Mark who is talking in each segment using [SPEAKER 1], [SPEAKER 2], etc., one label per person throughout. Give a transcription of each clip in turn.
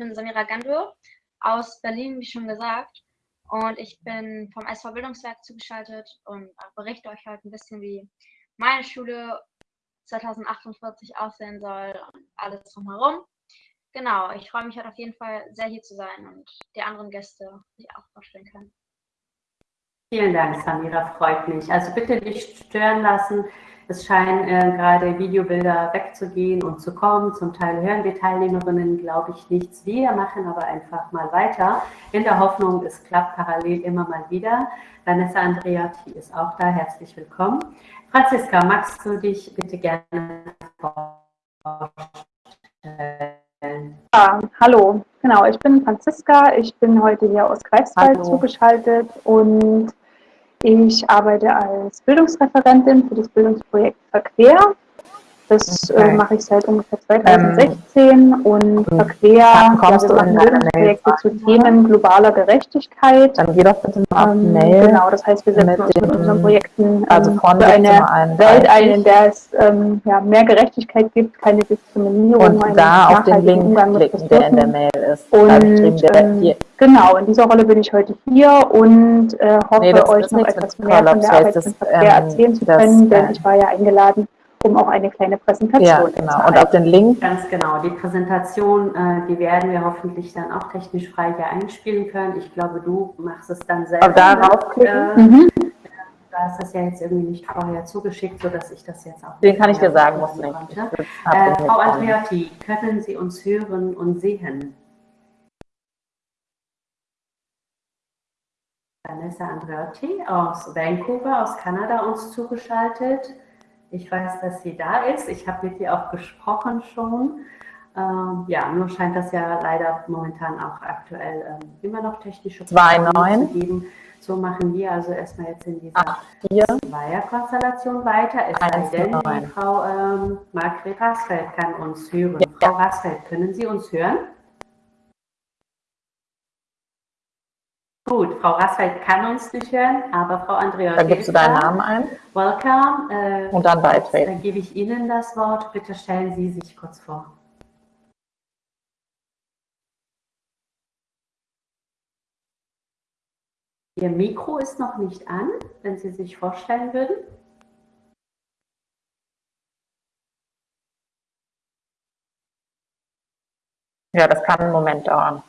[SPEAKER 1] bin Samira Gandur aus Berlin, wie schon gesagt. Und ich bin vom SV Bildungswerk zugeschaltet und berichte euch heute ein bisschen, wie meine Schule 2048 aussehen soll und alles drumherum. Genau, ich freue mich halt auf jeden Fall sehr hier zu sein und die anderen Gäste sich auch vorstellen können.
[SPEAKER 2] Vielen Dank, Samira, freut mich. Also bitte nicht stören lassen. Es scheinen äh, gerade Videobilder wegzugehen und zu kommen. Zum Teil hören die Teilnehmerinnen, glaube ich, nichts. Wir machen aber einfach mal weiter. In der Hoffnung, es klappt parallel immer mal wieder. Vanessa Andreotti ist auch da. Herzlich willkommen. Franziska, magst du dich bitte gerne
[SPEAKER 3] vorstellen? Ja, hallo, genau, ich bin Franziska. Ich bin heute hier aus Greifswald hallo. zugeschaltet und ich arbeite als Bildungsreferentin für das Bildungsprojekt Verquer das äh, okay. äh, mache ich seit ungefähr 2016 ähm, und verquer ja, wir machen Bildungsprojekte zu Themen globaler Gerechtigkeit.
[SPEAKER 4] Dann geh doch bitte mal auf
[SPEAKER 3] ähm, Mail. Genau, das heißt, wir setzen uns mit unseren Projekten ähm, also für eine ein, Welt ein, in der es ähm, ja, mehr Gerechtigkeit gibt, keine Diskriminierung.
[SPEAKER 4] Und da auf den Link Umgang klicken, der in der Mail ist.
[SPEAKER 3] Und ähm, genau, in dieser Rolle bin ich heute hier und äh, hoffe, nee, euch noch etwas mehr von der Arbeit im Verkehr ähm, erzählen zu können, denn ich war ja eingeladen, um auch eine kleine Präsentation ja,
[SPEAKER 2] genau. Und auf den Link. Ganz genau. Die Präsentation, äh, die werden wir hoffentlich dann auch technisch frei hier einspielen können. Ich glaube, du machst es dann selber. Aber
[SPEAKER 4] darauf klicken. Äh, mhm.
[SPEAKER 2] Du hast das ja jetzt irgendwie nicht vorher zugeschickt, sodass ich das jetzt auch.
[SPEAKER 4] Den kann ich dir sagen, muss nicht.
[SPEAKER 2] Äh, Frau Andreotti, können Sie uns hören und sehen? Vanessa Andreotti aus Vancouver, aus Kanada, uns zugeschaltet. Ich weiß, dass sie da ist. Ich habe mit ihr auch gesprochen schon. Ähm, ja, nur scheint das ja leider momentan auch aktuell ähm, immer noch technische
[SPEAKER 4] Probleme zu geben.
[SPEAKER 2] So machen wir also erstmal jetzt in dieser Zweierkonstellation weiter. Es sei denn, die Frau ähm, Margret Rasfeld kann uns hören. Ja. Frau Rasfeld, können Sie uns hören? Gut, Frau Rassfeld kann uns nicht hören, aber Frau Andrea
[SPEAKER 4] Dann gibst du deinen Namen ein.
[SPEAKER 2] Welcome.
[SPEAKER 4] Äh, und dann beitreten.
[SPEAKER 2] Dann gebe ich Ihnen das Wort. Bitte stellen Sie sich kurz vor. Ihr Mikro ist noch nicht an, wenn Sie sich vorstellen würden.
[SPEAKER 4] Ja, das kann einen Moment dauern.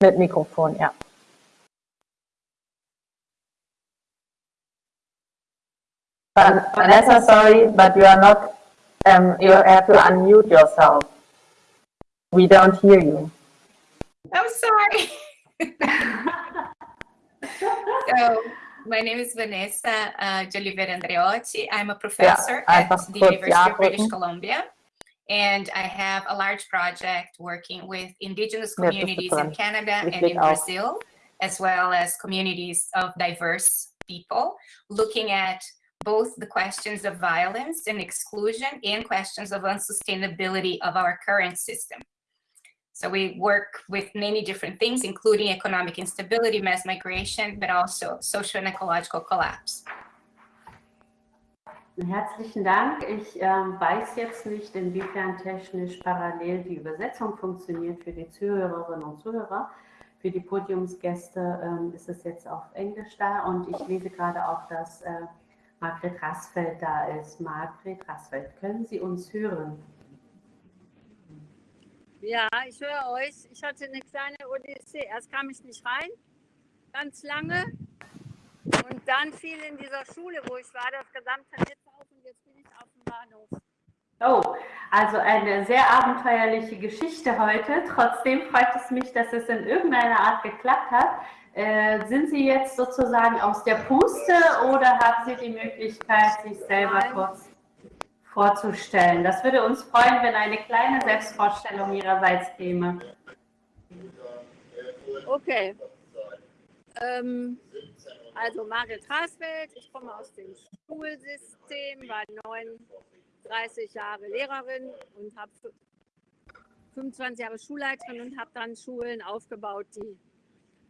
[SPEAKER 4] Mit Mikrofon, ja. But Vanessa, sorry, but you are not, um, you have to unmute yourself. We don't hear you.
[SPEAKER 5] I'm sorry. so, my name is Vanessa uh, Joliveira Andreotti. I'm a professor yeah, at the University of British Columbia and I have a large project working with indigenous communities in Canada and in Brazil, as well as communities of diverse people, looking at both the questions of violence and exclusion and questions of unsustainability of our current system. So we work with many different things, including economic instability, mass migration, but also social and ecological collapse.
[SPEAKER 2] Herzlichen Dank. Ich äh, weiß jetzt nicht, inwiefern technisch parallel die Übersetzung funktioniert für die Zuhörerinnen und Zuhörer. Für die Podiumsgäste ähm, ist es jetzt auf Englisch da und ich lese gerade auch, dass äh, Margret Rassfeld da ist. Margret Rassfeld, können Sie uns hören?
[SPEAKER 6] Ja, ich höre euch. Ich hatte eine kleine Odyssee. Erst kam ich nicht rein, ganz lange. Und dann fiel in dieser Schule, wo ich war, das gesamte Netz auf und jetzt bin ich auf dem Bahnhof.
[SPEAKER 2] Oh, also eine sehr abenteuerliche Geschichte heute. Trotzdem freut es mich, dass es in irgendeiner Art geklappt hat. Äh, sind Sie jetzt sozusagen aus der Puste oder haben Sie die Möglichkeit, sich selber kurz vorzustellen? Das würde uns freuen, wenn eine kleine Selbstvorstellung Ihrerseits käme.
[SPEAKER 6] Okay. Ähm, Also Margret Rasfeld, ich komme aus dem Schulsystem, war 39 Jahre Lehrerin und habe 25 Jahre Schulleiterin und habe dann Schulen aufgebaut, die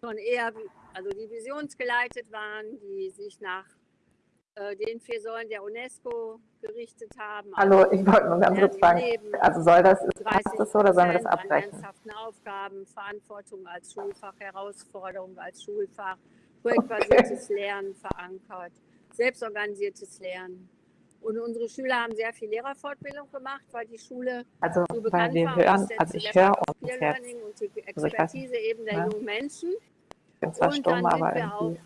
[SPEAKER 6] schon eher, also die visionsgeleitet waren, die sich nach äh, den vier Säulen der UNESCO gerichtet haben.
[SPEAKER 4] Hallo, ich wollte nur ganz kurz fragen, also soll das, passt das so oder sollen wir das abbrechen?
[SPEAKER 6] Ernsthaften Aufgaben, Verantwortung als Schulfach, Herausforderung als Schulfach, projektbasiertes Lernen verankert, selbstorganisiertes Lernen. Und unsere Schüler haben sehr viel Lehrerfortbildung gemacht, weil die Schule
[SPEAKER 4] also,
[SPEAKER 6] so bekannt
[SPEAKER 4] wir
[SPEAKER 6] war.
[SPEAKER 4] Hören, also ich höre uns
[SPEAKER 6] jetzt. Und die Expertise also eben der
[SPEAKER 4] ja.
[SPEAKER 6] jungen Menschen.
[SPEAKER 4] Bin zwar
[SPEAKER 6] und
[SPEAKER 4] stumm,
[SPEAKER 6] dann
[SPEAKER 4] aber
[SPEAKER 6] wir auch,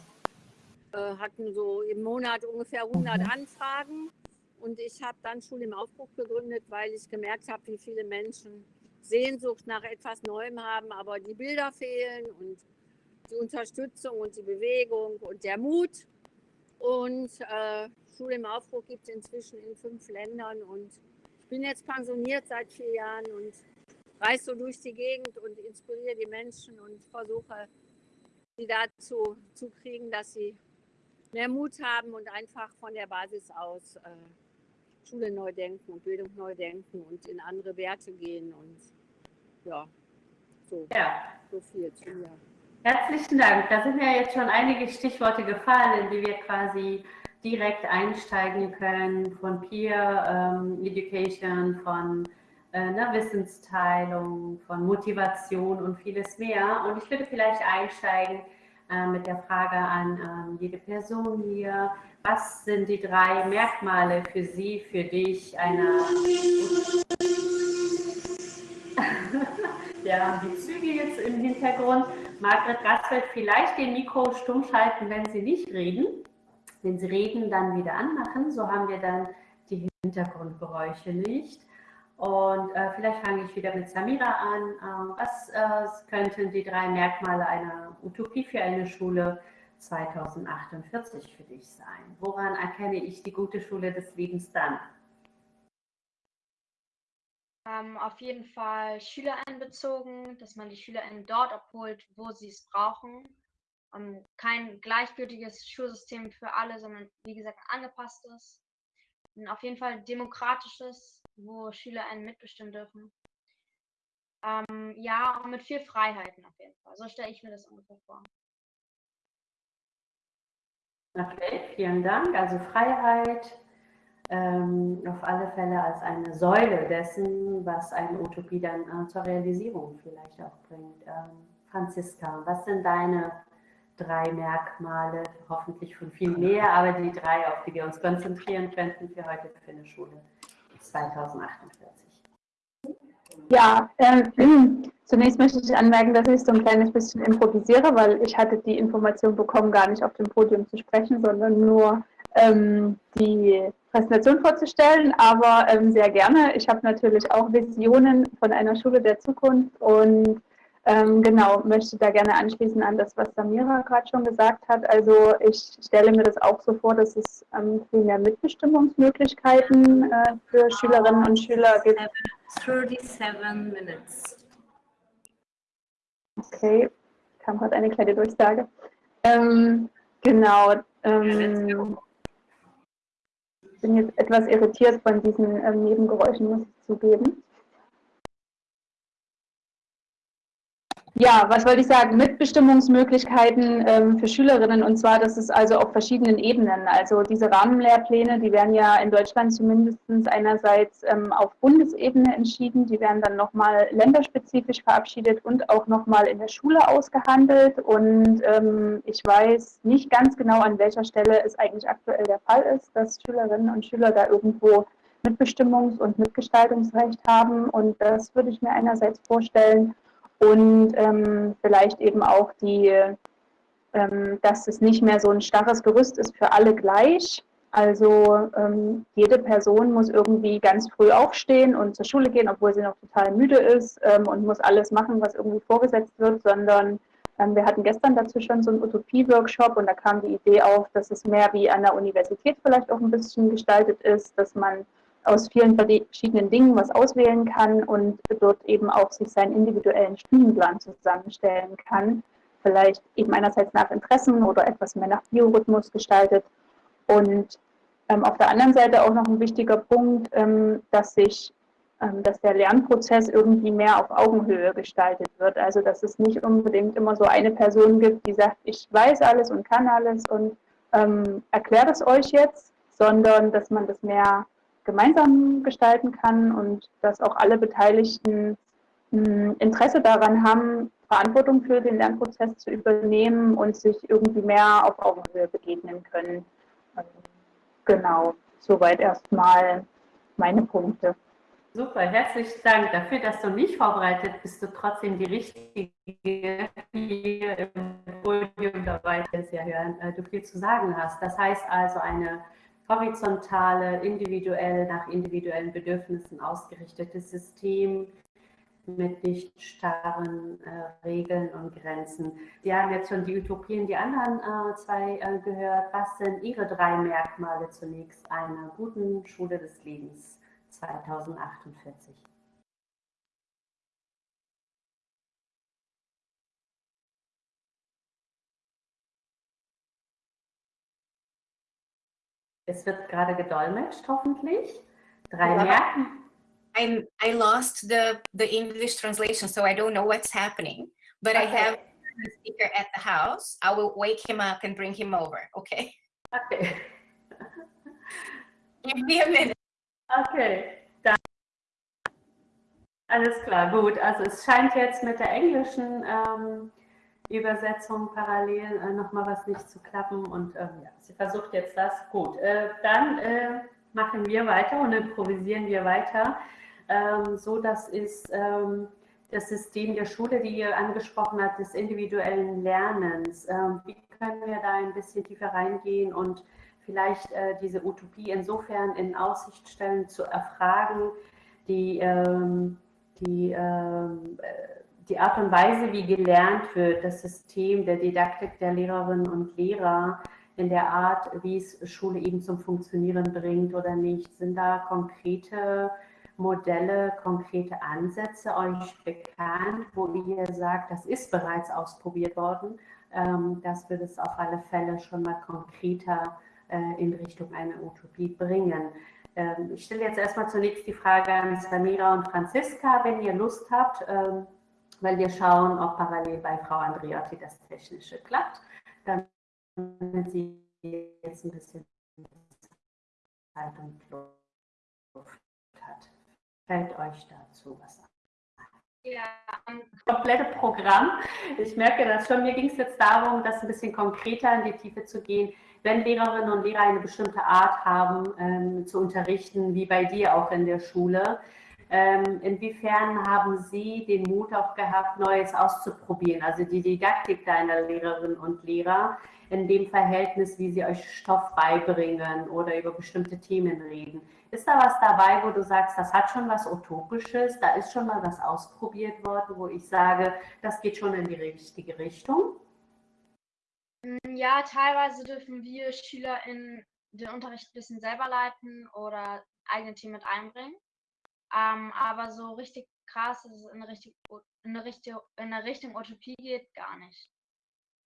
[SPEAKER 6] äh, hatten so im Monat ungefähr 100
[SPEAKER 4] Mhm.
[SPEAKER 6] Anfragen. Und ich habe dann Schule im Aufbruch gegründet, weil ich gemerkt habe, wie viele Menschen Sehnsucht nach etwas Neuem haben, aber die Bilder fehlen und die Unterstützung und die Bewegung und der Mut. Und äh, Schule im Aufbruch gibt es inzwischen in fünf Ländern. Und ich bin jetzt pensioniert seit vier Jahren und reise so durch die Gegend und inspiriere die Menschen und versuche, sie dazu zu kriegen, dass sie mehr Mut haben und einfach von der Basis aus äh, Schule neu denken und Bildung neu denken und in andere Werte gehen. Und ja, so,
[SPEAKER 2] Ja.
[SPEAKER 6] so viel zu mir.
[SPEAKER 2] Herzlichen Dank. Da sind ja jetzt schon einige Stichworte gefallen, in die wir quasi direkt einsteigen können, von Peer ähm, Education, von äh, einer Wissensteilung, von Motivation und vieles mehr. Und ich würde vielleicht einsteigen äh, mit der Frage an ähm, jede Person hier. Was sind die drei Merkmale für Sie, für dich einer... ja, die Züge jetzt im Hintergrund. Margret Rassfeld, vielleicht den Mikro stumm schalten, wenn Sie nicht reden. Wenn Sie reden, dann wieder anmachen. So haben wir dann die Hintergrundgeräusche nicht. Und äh, vielleicht fange ich wieder mit Samira an. Äh, was äh, könnten die drei Merkmale einer Utopie für eine Schule 2048 für dich sein? Woran erkenne ich die gute Schule des Lebens dann?
[SPEAKER 1] Ähm, auf jeden Fall SchülerInnenbezogen, dass man die SchülerInnen dort abholt, wo sie es brauchen. Ähm, kein gleichgültiges Schulsystem für alle, sondern wie gesagt angepasstes. Und auf jeden Fall demokratisches, wo SchülerInnen mitbestimmen dürfen. Ähm, ja, und mit viel Freiheiten auf jeden Fall. So stelle ich mir das ungefähr vor.
[SPEAKER 2] Okay, vielen Dank. Also Freiheit, ähm, auf alle Fälle als eine Säule dessen, was eine Utopie dann äh, zur Realisierung vielleicht auch bringt. Ähm, Franziska, was sind deine drei Merkmale, hoffentlich von viel mehr, aber die drei, auf die wir uns konzentrieren könnten für heute für eine Schule 2048?
[SPEAKER 3] Ja, ähm, zunächst möchte ich anmerken, dass ich so ein kleines bisschen improvisiere, weil ich hatte die Information bekommen, gar nicht auf dem Podium zu sprechen, sondern nur ähm, die Präsentation vorzustellen, aber ähm, sehr gerne. Ich habe natürlich auch Visionen von einer Schule der Zukunft und ähm, genau, möchte da gerne anschließen an das, was Samira gerade schon gesagt hat. Also ich stelle mir das auch so vor, dass es ähm, viel mehr Mitbestimmungsmöglichkeiten äh, für Schülerinnen und Schüler gibt.
[SPEAKER 7] 37 minutes.
[SPEAKER 3] Okay, kam gerade eine kleine Durchsage. Ähm, genau. Ähm, ich bin jetzt etwas irritiert von diesen ähm, Nebengeräuschen, muss ich zugeben. Ja, was wollte ich sagen? Mitbestimmungsmöglichkeiten ähm, für Schülerinnen und zwar, das ist also auf verschiedenen Ebenen. Also diese Rahmenlehrpläne, die werden ja in Deutschland zumindest einerseits ähm, auf Bundesebene entschieden, die werden dann nochmal länderspezifisch verabschiedet und auch nochmal in der Schule ausgehandelt. Und ähm, ich weiß nicht ganz genau, an welcher Stelle es eigentlich aktuell der Fall ist, dass Schülerinnen und Schüler da irgendwo Mitbestimmungs- und Mitgestaltungsrecht haben. Und das würde ich mir einerseits vorstellen und ähm, vielleicht eben auch die, ähm, dass es nicht mehr so ein starres Gerüst ist für alle gleich. Also ähm, jede Person muss irgendwie ganz früh aufstehen und zur Schule gehen, obwohl sie noch total müde ist ähm, und muss alles machen, was irgendwie vorgesetzt wird, sondern ähm, wir hatten gestern dazu schon so einen Utopie-Workshop und da kam die Idee auf, dass es mehr wie an der Universität vielleicht auch ein bisschen gestaltet ist, dass man aus vielen verschiedenen Dingen was auswählen kann und dort eben auch sich seinen individuellen Stundenplan zusammenstellen kann. vielleicht eben einerseits nach Interessen oder etwas mehr nach Biorhythmus gestaltet. Und ähm, auf der anderen Seite auch noch ein wichtiger Punkt, ähm, dass sich ähm, dass der Lernprozess irgendwie mehr auf Augenhöhe gestaltet wird. Also dass es nicht unbedingt immer so eine Person gibt, die sagt, ich weiß alles und kann alles und ähm, erklärt es euch jetzt, sondern dass man das mehr gemeinsam gestalten kann und dass auch alle Beteiligten hm, Interesse daran haben, Verantwortung für den Lernprozess zu übernehmen und sich irgendwie mehr auf Augenhöhe begegnen können. Genau, soweit erstmal meine Punkte.
[SPEAKER 2] Super, herzlichen Dank dafür, dass du nicht vorbereitet bist, du trotzdem die richtige hier im Podium dabei ist, ja hören, äh, du viel zu sagen hast. Das heißt also eine horizontale, individuell nach individuellen Bedürfnissen ausgerichtetes System mit nicht starren äh, Regeln und Grenzen. Sie haben jetzt schon die Utopien, die anderen äh, zwei äh, gehört. Was sind Ihre drei Merkmale zunächst einer guten Schule des Lebens? 2048. Es wird gerade gedolmetscht, hoffentlich. Drei ja. Merken.
[SPEAKER 5] I I lost the the English translation, so I don't know what's happening. But okay. I have a speaker at the house. I will wake him up and bring him over. Okay.
[SPEAKER 2] Okay.
[SPEAKER 5] Give me a minute.
[SPEAKER 2] Okay, dann. Alles klar, gut. Also es scheint jetzt mit der englischen ähm, Übersetzung parallel äh, nochmal was nicht zu klappen und ähm, ja, sie versucht jetzt das. Gut, äh, dann äh, machen wir weiter und improvisieren wir weiter. Ähm, so, das ist ähm, das System der Schule, die ihr angesprochen habt, des individuellen Lernens. Ähm, wie können wir da ein bisschen tiefer reingehen und vielleicht äh, diese Utopie insofern in Aussicht stellen, zu erfragen, die, ähm, die, ähm, äh, die Art und Weise, wie gelernt wird, das System der Didaktik der Lehrerinnen und Lehrer, in der Art, wie es Schule eben zum Funktionieren bringt oder nicht. Sind da konkrete Modelle, konkrete Ansätze euch bekannt, wo ihr sagt, das ist bereits ausprobiert worden, ähm, dass wir das auf alle Fälle schon mal konkreter äh, in Richtung einer Utopie bringen. Ähm, ich stelle jetzt erstmal zunächst die Frage an Samira und Franziska, wenn ihr Lust habt, ähm, weil wir schauen, ob parallel bei Frau Andriotti das Technische klappt, damit sie jetzt ein bisschen Zeit und Luft hat. Fällt euch dazu was an? Ja, komplette Programm. Ich merke das schon. Mir ging es jetzt darum, das ein bisschen konkreter in die Tiefe zu gehen wenn Lehrerinnen und Lehrer eine bestimmte Art haben ähm, zu unterrichten, wie bei dir auch in der Schule, ähm, inwiefern haben Sie den Mut auch gehabt, Neues auszuprobieren? Also die Didaktik deiner Lehrerinnen und Lehrer in dem Verhältnis, wie sie euch Stoff beibringen oder über bestimmte Themen reden. Ist da was dabei, wo du sagst, das hat schon was Utopisches, da ist schon mal was ausprobiert worden, wo ich sage, das geht schon in die richtige Richtung?
[SPEAKER 1] Mm, ja, teilweise dürfen wir Schüler in den Unterricht ein bisschen selber leiten oder eigene Themen mit einbringen. Ähm, aber so richtig krass, dass es in eine, richtig, in, eine Richtung, in eine Richtung Utopie geht, gar nicht.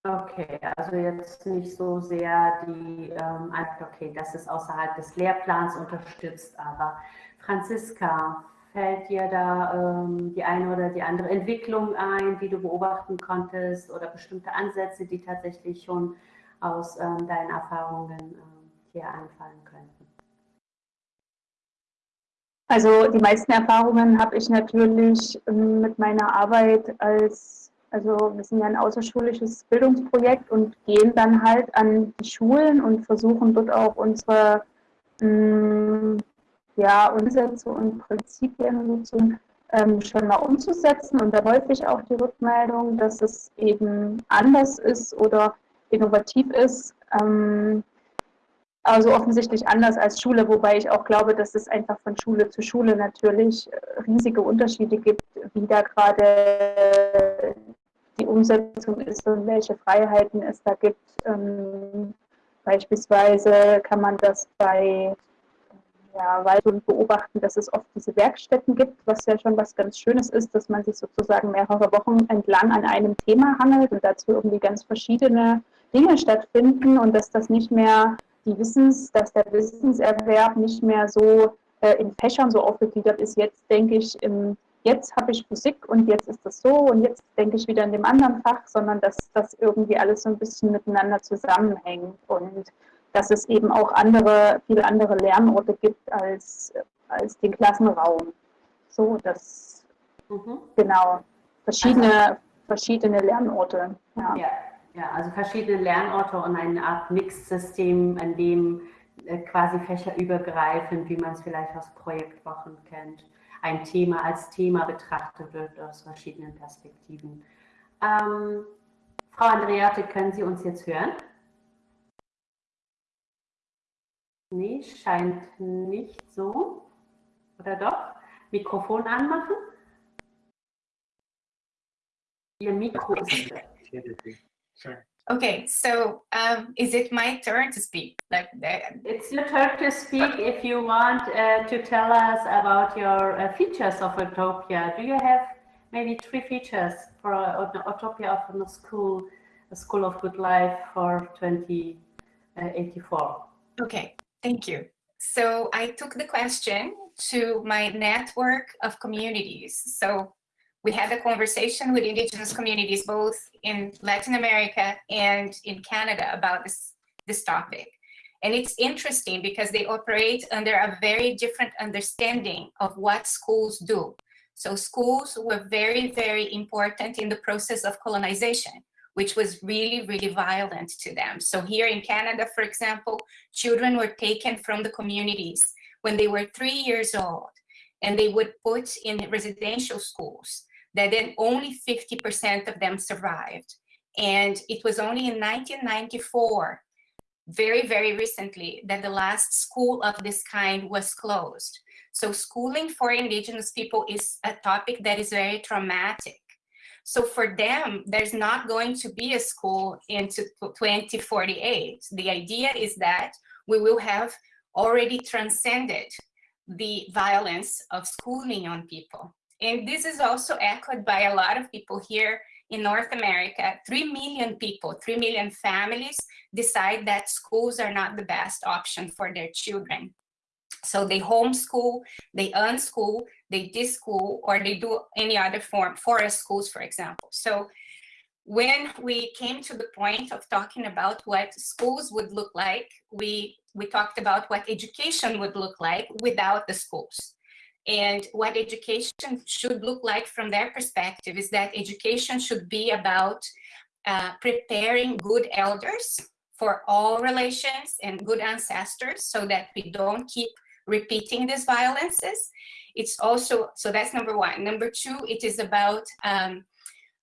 [SPEAKER 2] Okay, also jetzt nicht so sehr die, ähm, okay, das ist außerhalb des Lehrplans unterstützt, aber Franziska, Fällt dir da ähm, die eine oder die andere Entwicklung ein, die du beobachten konntest oder bestimmte Ansätze, die tatsächlich schon aus ähm, deinen Erfahrungen ähm, hier anfallen könnten?
[SPEAKER 3] Also die meisten Erfahrungen habe ich natürlich ähm, mit meiner Arbeit als, also wir sind ja ein außerschulisches Bildungsprojekt und gehen dann halt an die Schulen und versuchen dort auch unsere mm, ja, Umsätze und Prinzipien so, ähm, schon mal umzusetzen und da häufig auch die Rückmeldung, dass es eben anders ist oder innovativ ist. Ähm, also offensichtlich anders als Schule, wobei ich auch glaube, dass es einfach von Schule zu Schule natürlich äh, riesige Unterschiede gibt, wie da gerade die Umsetzung ist und welche Freiheiten es da gibt. Ähm, beispielsweise kann man das bei ja, Waldung beobachten, dass es oft diese Werkstätten gibt, was ja schon was ganz Schönes ist, dass man sich sozusagen mehrere Wochen entlang an einem Thema hangelt und dazu irgendwie ganz verschiedene Dinge stattfinden und dass das nicht mehr die Wissens, dass der Wissenserwerb nicht mehr so äh, in Fächern so aufgegliedert ist. Jetzt denke ich im jetzt habe ich Physik und jetzt ist das so und jetzt denke ich wieder in dem anderen Fach, sondern dass das irgendwie alles so ein bisschen miteinander zusammenhängt und dass es eben auch andere, viele andere Lernorte gibt als, als den Klassenraum. So, dass, mhm. genau, verschiedene, also, verschiedene Lernorte.
[SPEAKER 2] Ja. ja. Ja, also verschiedene Lernorte und eine Art Mixsystem, in dem äh, quasi fächerübergreifend, wie man es vielleicht aus Projektwochen kennt, ein Thema als Thema betrachtet wird aus verschiedenen Perspektiven. Ähm, Frau Andreate, können Sie uns jetzt hören? Nee, scheint nicht so. Oder doch? Mikrofon anmachen? Ihr Mikro ist.
[SPEAKER 5] Okay, so um, is it my turn to speak? Like,
[SPEAKER 2] it's your turn to speak if you want uh, to tell us about your uh, features of Utopia. Do you have maybe three features for uh, Utopia of a school, a school of good life for 2084?
[SPEAKER 5] Okay, thank you. So I took the question to my network of communities. So we had a conversation with indigenous communities both in Latin America and in Canada about this, this topic. And it's interesting because they operate under a very different understanding of what schools do. So schools were very, very important in the process of colonization, which was really, really violent to them. So here in Canada, for example, children were taken from the communities when they were three years old and they would put in residential schools that then only 50% of them survived. And it was only in 1994, very, very recently, that the last school of this kind was closed. So schooling for indigenous people is a topic that is very traumatic. So for them, there's not going to be a school into 2048. The idea is that we will have already transcended the violence of schooling on people. And this is also echoed by a lot of people here in North America. 3 million people, 3 million families decide that schools are not the best option for their children. So they homeschool, they unschool, they dischool, or they do any other form, forest schools, for example. So when we came to the point of talking about what schools would look like, we, we talked about what education would look like without the schools. And what education should look like from their perspective is that education should be about uh, preparing good elders for all relations and good ancestors so that we don't keep repeating these violences. It's also, so that's number one. Number two, it is about um,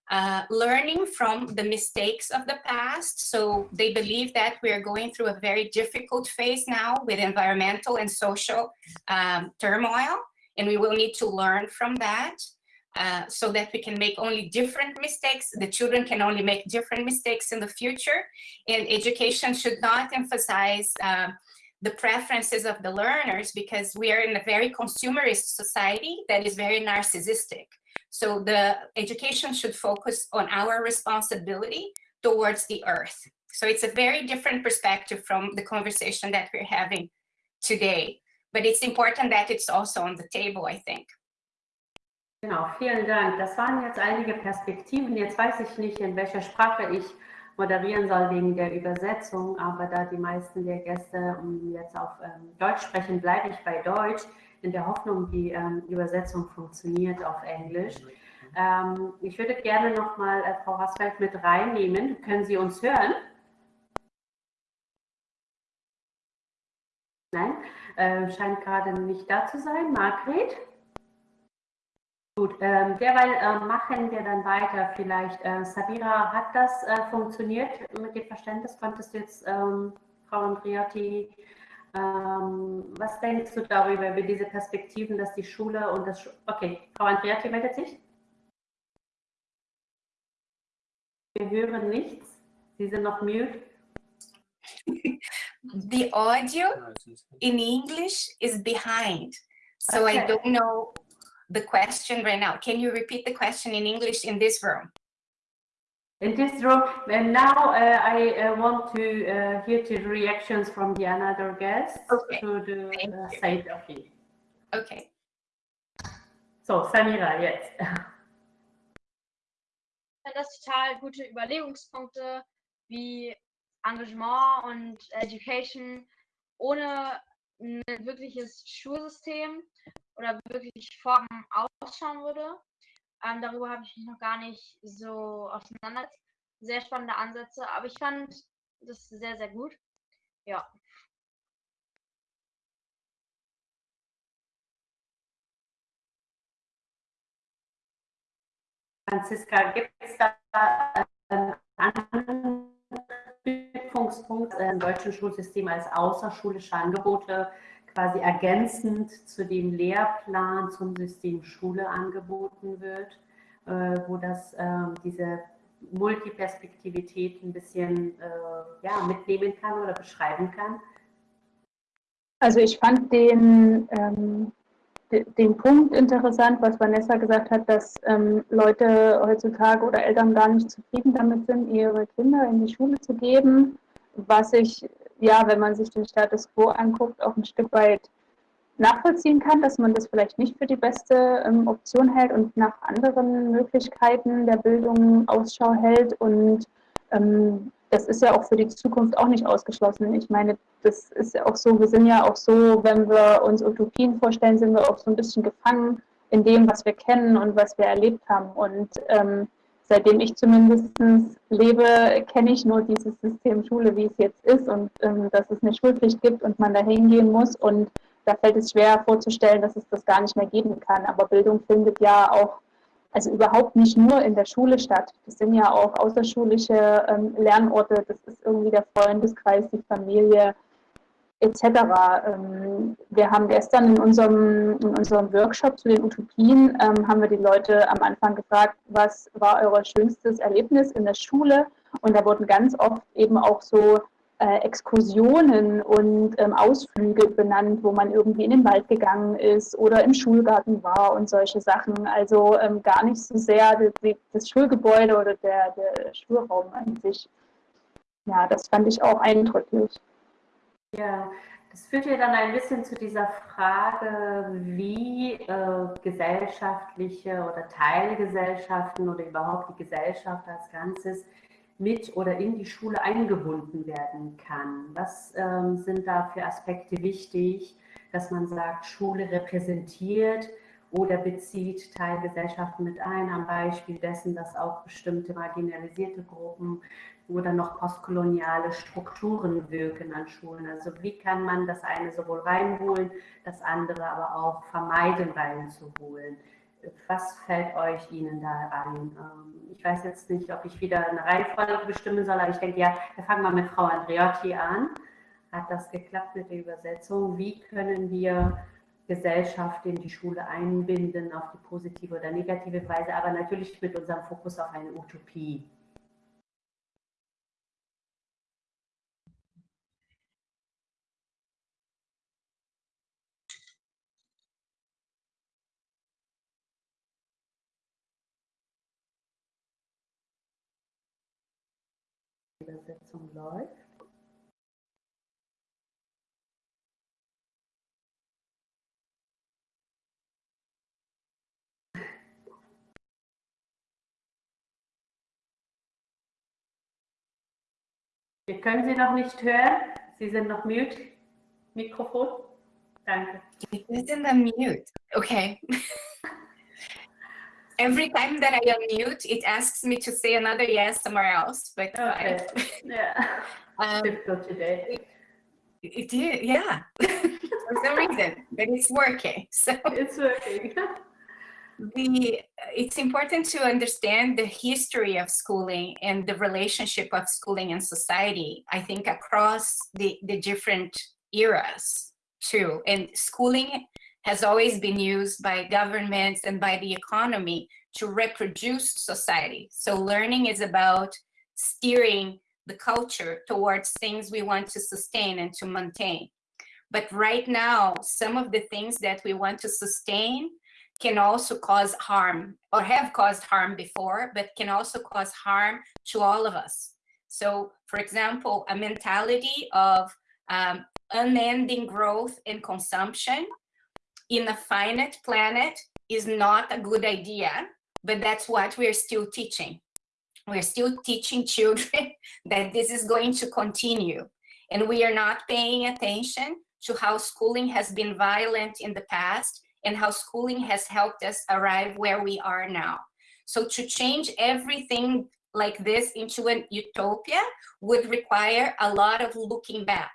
[SPEAKER 5] uh, learning from the mistakes of the past. So they believe that we are going through a very difficult phase now with environmental and social um, turmoil and we will need to learn from that uh, so that we can make only different mistakes. The children can only make different mistakes in the future. And education should not emphasize uh, the preferences of the learners because we are in a very consumerist society that is very narcissistic. So the education should focus on our responsibility towards the earth. So it's a very different perspective from the conversation that we're having today. But it's important that it's also on the table, I think.
[SPEAKER 2] Genau, vielen Dank. Das waren jetzt einige Perspektiven. Jetzt weiß ich nicht, in welcher Sprache ich moderieren soll wegen der Übersetzung, aber da die meisten der Gäste jetzt auf ähm, Deutsch sprechen, bleibe ich bei Deutsch, in der Hoffnung, die ähm, Übersetzung funktioniert auf Englisch. Ähm, ich würde gerne nochmal äh, Frau Rasfeld mit reinnehmen. Können Sie uns hören? Nein? Äh, scheint gerade nicht da zu sein. Margret? Gut, ähm, derweil äh, machen wir dann weiter. Vielleicht, äh, Sabira, hat das äh, funktioniert mit dem Verständnis? Konntest du jetzt, ähm, Frau Andriati, ähm, was denkst du darüber, über diese Perspektiven, dass die Schule und das... Sch okay, Frau Andriati meldet sich. Wir hören nichts. Sie sind noch mute.
[SPEAKER 5] the audio in English is behind. So okay. I don't know the question right now. Can you repeat the question in English in this room?
[SPEAKER 2] In this room, and now uh, I uh, want to uh, hear the reactions from the another guests okay. to the uh, side of it.
[SPEAKER 5] Okay.
[SPEAKER 2] So, Samira, jetzt.
[SPEAKER 1] Das total gute Überlegungspunkte wie Engagement und Education ohne ein wirkliches Schulsystem oder wirklich Formen ausschauen würde. Ähm, darüber habe ich mich noch gar nicht so auseinandergesetzt. Sehr spannende Ansätze, aber ich fand das sehr, sehr gut. Ja.
[SPEAKER 2] Franziska, gibt es da einen anderen Prüfungspunkt im deutschen Schulsystem als außerschulische Angebote quasi ergänzend zu dem Lehrplan zum System Schule angeboten wird, äh, wo das äh, diese Multiperspektivität ein bisschen äh, ja, mitnehmen kann oder beschreiben kann?
[SPEAKER 3] Also ich fand den, ähm, den Punkt interessant, was Vanessa gesagt hat, dass ähm, Leute heutzutage oder Eltern gar nicht zufrieden damit sind, ihre Kinder in die Schule zu geben, was ich ja, wenn man sich den Status quo anguckt, auch ein Stück weit nachvollziehen kann, dass man das vielleicht nicht für die beste ähm, Option hält und nach anderen Möglichkeiten der Bildung Ausschau hält. Und ähm, das ist ja auch für die Zukunft auch nicht ausgeschlossen. Ich meine, das ist ja auch so, wir sind ja auch so, wenn wir uns Utopien vorstellen, sind wir auch so ein bisschen gefangen in dem, was wir kennen und was wir erlebt haben. Und ähm, seitdem ich zumindest lebe, kenne ich nur dieses System Schule, wie es jetzt ist und ähm, dass es eine Schulpflicht gibt und man da hingehen muss. Und da fällt es schwer vorzustellen, dass es das gar nicht mehr geben kann. Aber Bildung findet ja auch, also überhaupt nicht nur in der Schule statt. Das sind ja auch außerschulische ähm, Lernorte, das ist irgendwie der Freundeskreis, die Familie, etc. Ähm, wir haben gestern in unserem, in unserem Workshop zu den Utopien, ähm, haben wir die Leute am Anfang gefragt, was war euer schönstes Erlebnis in der Schule? Und da wurden ganz oft eben auch so äh, Exkursionen und ähm, Ausflüge benannt, wo man irgendwie in den Wald gegangen ist oder im Schulgarten war und solche Sachen. Also gar nicht so sehr das, das Schulgebäude oder der, der Schulraum an sich. Ja, das fand ich auch eindrücklich.
[SPEAKER 2] Ja, das führt ja dann ein bisschen zu dieser Frage, wie äh, gesellschaftliche oder Teilgesellschaften oder überhaupt die Gesellschaft als Ganzes mit oder in die Schule eingebunden werden kann. Was ähm, sind da für Aspekte wichtig, dass man sagt, Schule repräsentiert oder bezieht Teilgesellschaften mit ein, am Beispiel dessen, dass auch bestimmte marginalisierte Gruppen oder noch postkoloniale Strukturen wirken an Schulen. Also wie kann man das eine sowohl reinholen, das andere aber auch vermeiden reinzuholen? Was fällt euch Ihnen da ein? Ähm, ich weiß jetzt nicht, ob ich wieder eine Reihenfolge bestimmen soll, aber ich denke, ja, wir fangen mal mit Frau Andreotti an. Hat das geklappt mit der Übersetzung? Wie können wir Gesellschaft in die Schule einbinden auf die positive oder negative Weise, aber natürlich mit unserem Fokus auf eine Utopie? Übersetzung läuft. Wir können Sie noch nicht hören. Sie sind noch mute. Mikrofon. Danke.
[SPEAKER 5] Sie sind mute. Okay. every time that I unmute, it asks me to say another yes somewhere else. But
[SPEAKER 2] okay. I, yeah, um, difficult today.
[SPEAKER 5] It, it did, yeah, for some reason, but it's working. So
[SPEAKER 2] it's working.
[SPEAKER 5] the it's important to understand the history of schooling and the relationship of schooling and society. I think across the the different eras too, and schooling has always been used by governments and by the economy to reproduce society. So learning is about steering the culture towards things we want to sustain and to maintain. But right now, some of the things that we want to sustain can also cause harm or have caused harm before, but can also cause harm to all of us. So for example, a mentality of um, unending growth and consumption in a finite planet is not a good idea, but that's what we're still teaching. We're still teaching children that this is going to continue. And we are not paying attention to how schooling has been violent in the past and how schooling has helped us arrive where we are now. So to change everything like this into an utopia would require a lot of looking back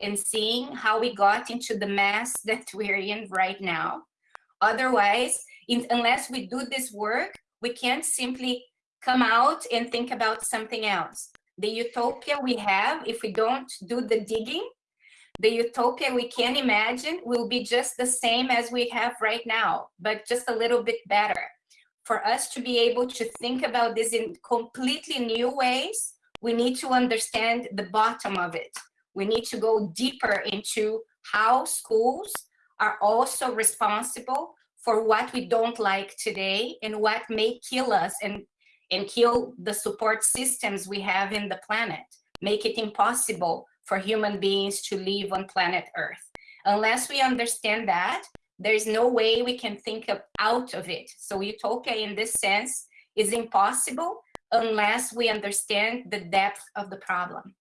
[SPEAKER 5] and seeing how we got into the mess that we're in right now. Otherwise, in, unless we do this work, we can't simply come out and think about something else. The utopia we have, if we don't do the digging, the utopia we can imagine will be just the same as we have right now, but just a little bit better. For us to be able to think about this in completely new ways, we need to understand the bottom of it. We need to go deeper into how schools are also responsible for what we don't like today and what may kill us and, and kill the support systems we have in the planet, make it impossible for human beings to live on planet Earth. Unless we understand that, there's no way we can think of out of it. So utopia in this sense is impossible unless we understand the depth of the problem.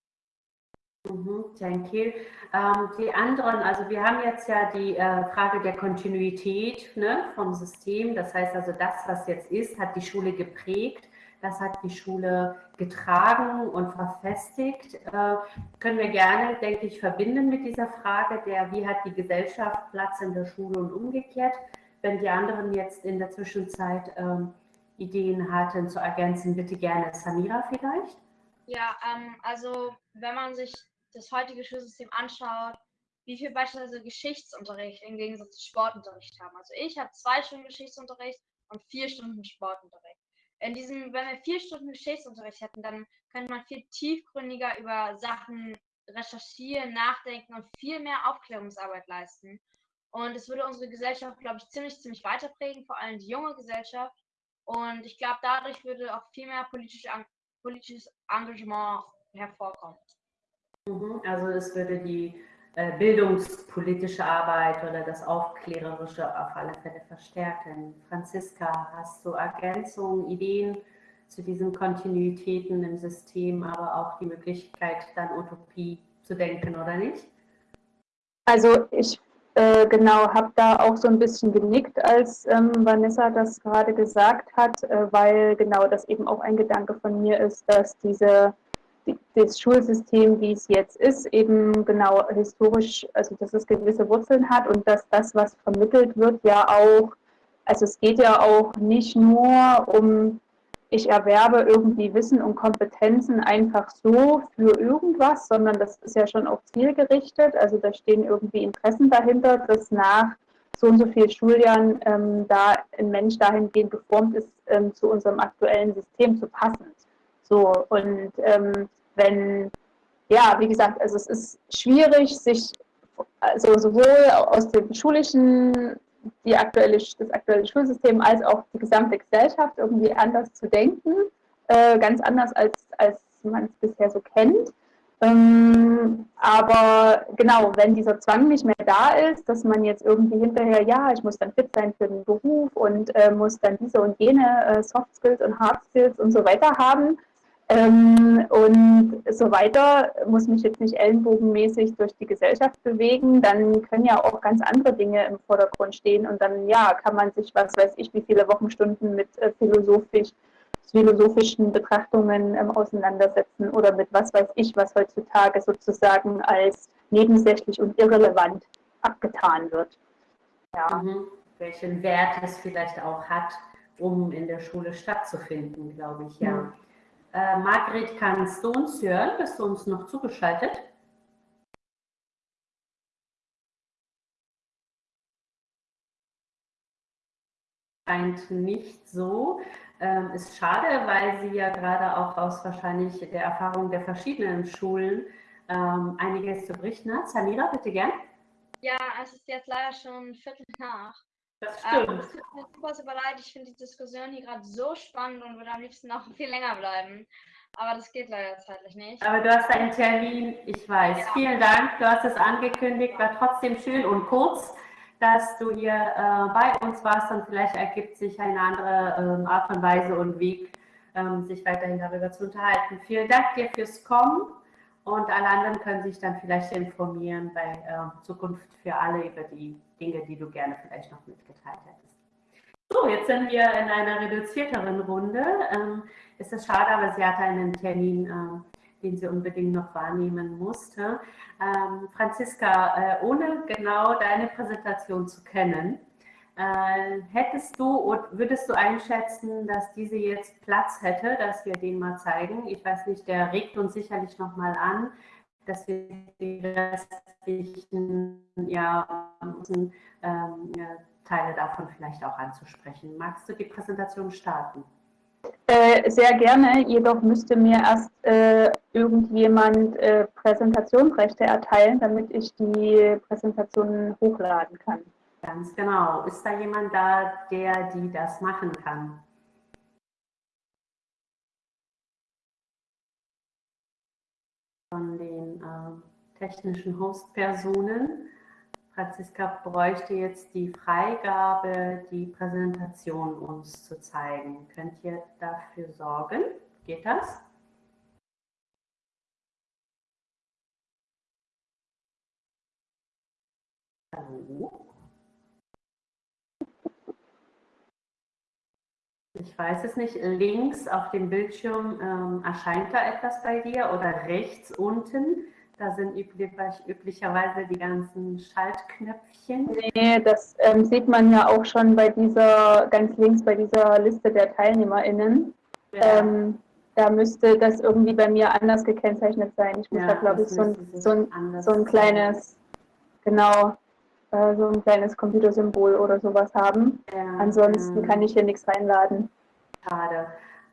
[SPEAKER 2] Mhm, thank you. Ähm, die anderen, also wir haben jetzt ja die äh, Frage der Kontinuität ne, vom System. Das heißt also, das, was jetzt ist, hat die Schule geprägt. Das hat die Schule getragen und verfestigt. Äh, können wir gerne, denke ich, verbinden mit dieser Frage der, wie hat die Gesellschaft Platz in der Schule und umgekehrt. Wenn die anderen jetzt in der Zwischenzeit ähm, Ideen hatten zu ergänzen, bitte gerne Samira vielleicht.
[SPEAKER 1] Ja, ähm, also wenn man sich das heutige Schulsystem anschaut, wie viel beispielsweise Geschichtsunterricht im Gegensatz zu Sportunterricht haben. Also ich habe zwei Stunden Geschichtsunterricht und vier Stunden Sportunterricht in diesem, wenn wir vier Stunden Geschichtsunterricht hätten, dann könnte man viel tiefgründiger über Sachen recherchieren, nachdenken und viel mehr Aufklärungsarbeit leisten. Und es würde unsere Gesellschaft, glaube ich, ziemlich, ziemlich weiterprägen, vor allem die junge Gesellschaft. Und ich glaube, dadurch würde auch viel mehr politische, politisches Engagement hervorkommen.
[SPEAKER 2] Also es würde die äh, bildungspolitische Arbeit oder das Aufklärerische auf alle Fälle verstärken. Franziska, hast du Ergänzungen, Ideen zu diesen Kontinuitäten im System, aber auch die Möglichkeit, dann Utopie zu denken oder nicht?
[SPEAKER 3] Also ich äh, genau habe da auch so ein bisschen genickt, als ähm, Vanessa das gerade gesagt hat, äh, weil genau das eben auch ein Gedanke von mir ist, dass diese das Schulsystem, wie es jetzt ist, eben genau historisch, also dass es gewisse Wurzeln hat und dass das, was vermittelt wird, ja auch, also es geht ja auch nicht nur um, ich erwerbe irgendwie Wissen und Kompetenzen einfach so für irgendwas, sondern das ist ja schon auch zielgerichtet, also da stehen irgendwie Interessen dahinter, dass nach so und so vielen Schuljahren ähm, da ein Mensch dahingehend geformt ist, ähm, zu unserem aktuellen System zu passen. So, und ähm, wenn, ja, wie gesagt, also es ist schwierig, sich also sowohl aus dem schulischen, die aktuelle, das aktuelle Schulsystem als auch die gesamte Gesellschaft irgendwie anders zu denken, äh, ganz anders als, als man es bisher so kennt. Ähm, aber genau, wenn dieser Zwang nicht mehr da ist, dass man jetzt irgendwie hinterher, ja, ich muss dann fit sein für den Beruf und äh, muss dann diese und jene äh, Soft Skills und Hard Skills und so weiter haben, ähm, und so weiter, muss mich jetzt nicht ellenbogenmäßig durch die Gesellschaft bewegen, dann können ja auch ganz andere Dinge im Vordergrund stehen und dann, ja, kann man sich, was weiß ich, wie viele Wochenstunden mit äh, philosophisch, philosophischen Betrachtungen ähm, auseinandersetzen oder mit was weiß ich, was heutzutage sozusagen als nebensächlich und irrelevant abgetan wird.
[SPEAKER 2] Ja. Mhm. Welchen Wert es vielleicht auch hat, um in der Schule stattzufinden, glaube ich, ja. Mhm. Äh, Margret, kannst du uns hören? Bist du uns noch zugeschaltet? Scheint nicht so. ähm, ist schade, weil Sie ja gerade auch aus wahrscheinlich der Erfahrung der verschiedenen Schulen ähm, einiges zu berichten hat. Samira, bitte gern.
[SPEAKER 1] Ja, es ist jetzt leider schon Viertel nach.
[SPEAKER 2] Das stimmt. Ähm,
[SPEAKER 1] es tut mir super, super leid. Ich finde die Diskussion hier gerade so spannend und würde am liebsten noch viel länger bleiben. Aber das geht leider zeitlich nicht.
[SPEAKER 2] Aber du hast einen Termin, ich weiß. Ja. Vielen Dank, du hast es angekündigt, war trotzdem schön und kurz, dass du hier äh, bei uns warst und vielleicht ergibt sich eine andere ähm, Art und Weise und Weg, ähm, sich weiterhin darüber zu unterhalten. Vielen Dank dir fürs Kommen und alle anderen können sich dann vielleicht informieren bei äh, Zukunft für alle über die Dinge, die du gerne vielleicht noch mitgeteilt hättest. So, jetzt sind wir in einer reduzierteren Runde. Ähm, ist es schade, aber sie hatte einen Termin, äh, den sie unbedingt noch wahrnehmen musste. Ähm, Franziska, äh, ohne genau deine Präsentation zu kennen, äh, hättest du und würdest du einschätzen, dass diese jetzt Platz hätte, dass wir den mal zeigen? Ich weiß nicht, der regt uns sicherlich nochmal an, dass wir die restlichen ja, ähm, Teile davon vielleicht auch anzusprechen. Magst du die Präsentation starten?
[SPEAKER 3] Äh, sehr gerne, jedoch müsste mir erst äh, irgendjemand äh, Präsentationsrechte erteilen, damit ich die Präsentation hochladen kann.
[SPEAKER 2] Ganz genau. Ist da jemand da, der die das machen kann? Von den äh, technischen Hostpersonen. Franziska bräuchte jetzt die Freigabe, die Präsentation uns zu zeigen. Könnt ihr dafür sorgen? Geht das? Hallo? Ich weiß es nicht. Links auf dem Bildschirm ähm, erscheint da etwas bei dir oder rechts unten da sind üblich, üblicherweise die ganzen Schaltknöpfchen.
[SPEAKER 3] Nee, das ähm, sieht man ja auch schon bei dieser, ganz links bei dieser Liste der TeilnehmerInnen. Ja. Ähm, da müsste das irgendwie bei mir anders gekennzeichnet sein. Ich muss ja, da, glaube ich, so ein, so ein, so ein kleines, genau, äh, so ein kleines Computersymbol oder sowas haben. Ja, Ansonsten kann ich hier nichts reinladen.
[SPEAKER 2] Schade.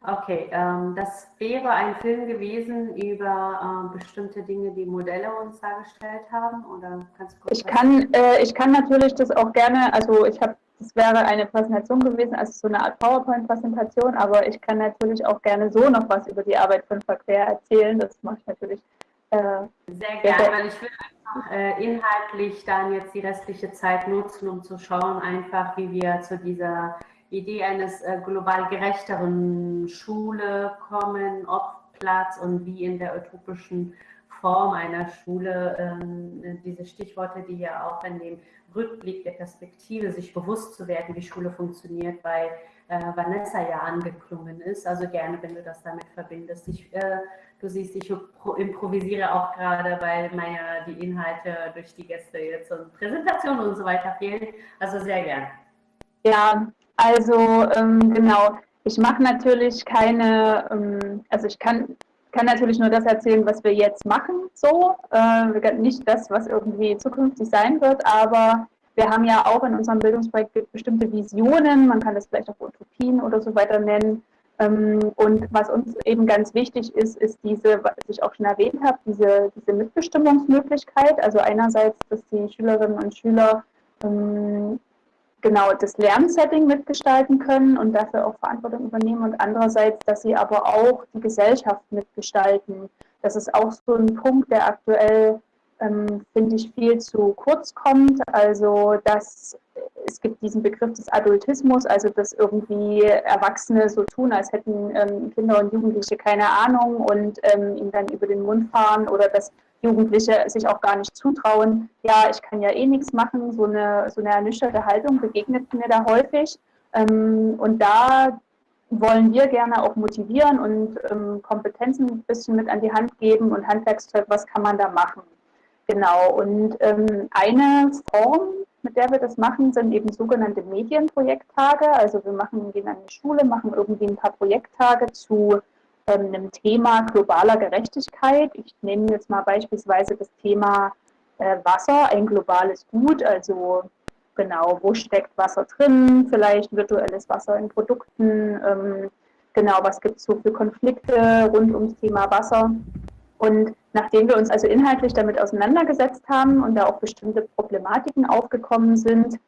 [SPEAKER 2] Okay, ähm, das wäre ein Film gewesen über äh, bestimmte Dinge, die Modelle uns dargestellt haben, oder
[SPEAKER 3] kannst du kurz Ich kann, äh, ich kann natürlich das auch gerne, also ich habe, das wäre eine Präsentation gewesen, also so eine Art PowerPoint-Präsentation, aber ich kann natürlich auch gerne so noch was über die Arbeit von Verquer erzählen, das mache ich natürlich.
[SPEAKER 2] Äh, Sehr gerne, weil ich will einfach äh, inhaltlich dann jetzt die restliche Zeit nutzen, um zu schauen, einfach wie wir zu dieser Idee eines äh, global gerechteren Schule kommen, ob Platz und wie in der utopischen Form einer Schule ähm, diese Stichworte, die ja auch in dem Rückblick der Perspektive, sich bewusst zu werden, wie Schule funktioniert, bei Vanessa ja angeklungen ist. Also gerne, wenn du das damit verbindest. Ich, du siehst, ich improvisiere auch gerade, weil mir die Inhalte durch die Gäste jetzt und Präsentationen und so weiter fehlen. Also sehr gern.
[SPEAKER 3] Ja, also ähm, genau, ich mache natürlich keine, ähm, also ich kann, kann natürlich nur das erzählen, was wir jetzt machen, so, äh, nicht das, was irgendwie zukünftig sein wird, aber wir haben ja auch in unserem Bildungsprojekt bestimmte Visionen, man kann das vielleicht auch Utopien oder so weiter nennen. Ähm, und was uns eben ganz wichtig ist, ist diese, was ich auch schon erwähnt habe, diese, diese Mitbestimmungsmöglichkeit. Also einerseits, dass die Schülerinnen und Schüler ähm, genau das Lernsetting mitgestalten können und dafür auch Verantwortung übernehmen und andererseits, dass sie aber auch die Gesellschaft mitgestalten. Das ist auch so ein Punkt, der aktuell, ähm, finde ich, viel zu kurz kommt. Also, dass es gibt diesen Begriff des Adultismus, also dass irgendwie Erwachsene so tun, als hätten ähm, Kinder und Jugendliche keine Ahnung und ähm, ihnen dann über den Mund fahren oder dass Jugendliche sich auch gar nicht zutrauen, ja, ich kann ja eh nichts machen, so eine, so eine ernüchterte Haltung begegnet mir da häufig. Ähm, und da wollen wir gerne auch motivieren und ähm, Kompetenzen ein bisschen mit an die Hand geben und Handwerkszeug, was kann man da machen. Genau, und ähm, eine Form, mit der wir das machen, sind eben sogenannte Medienprojekttage. Also wir machen, gehen an die Schule, machen irgendwie ein paar Projekttage zu einem Thema globaler Gerechtigkeit. Ich nehme jetzt mal beispielsweise das Thema äh, Wasser, ein globales Gut, also genau, wo steckt Wasser drin, vielleicht virtuelles Wasser in Produkten, ähm, genau, was gibt es so für Konflikte rund ums Thema Wasser. Und nachdem wir uns also inhaltlich damit auseinandergesetzt haben und da auch bestimmte Problematiken aufgekommen sind,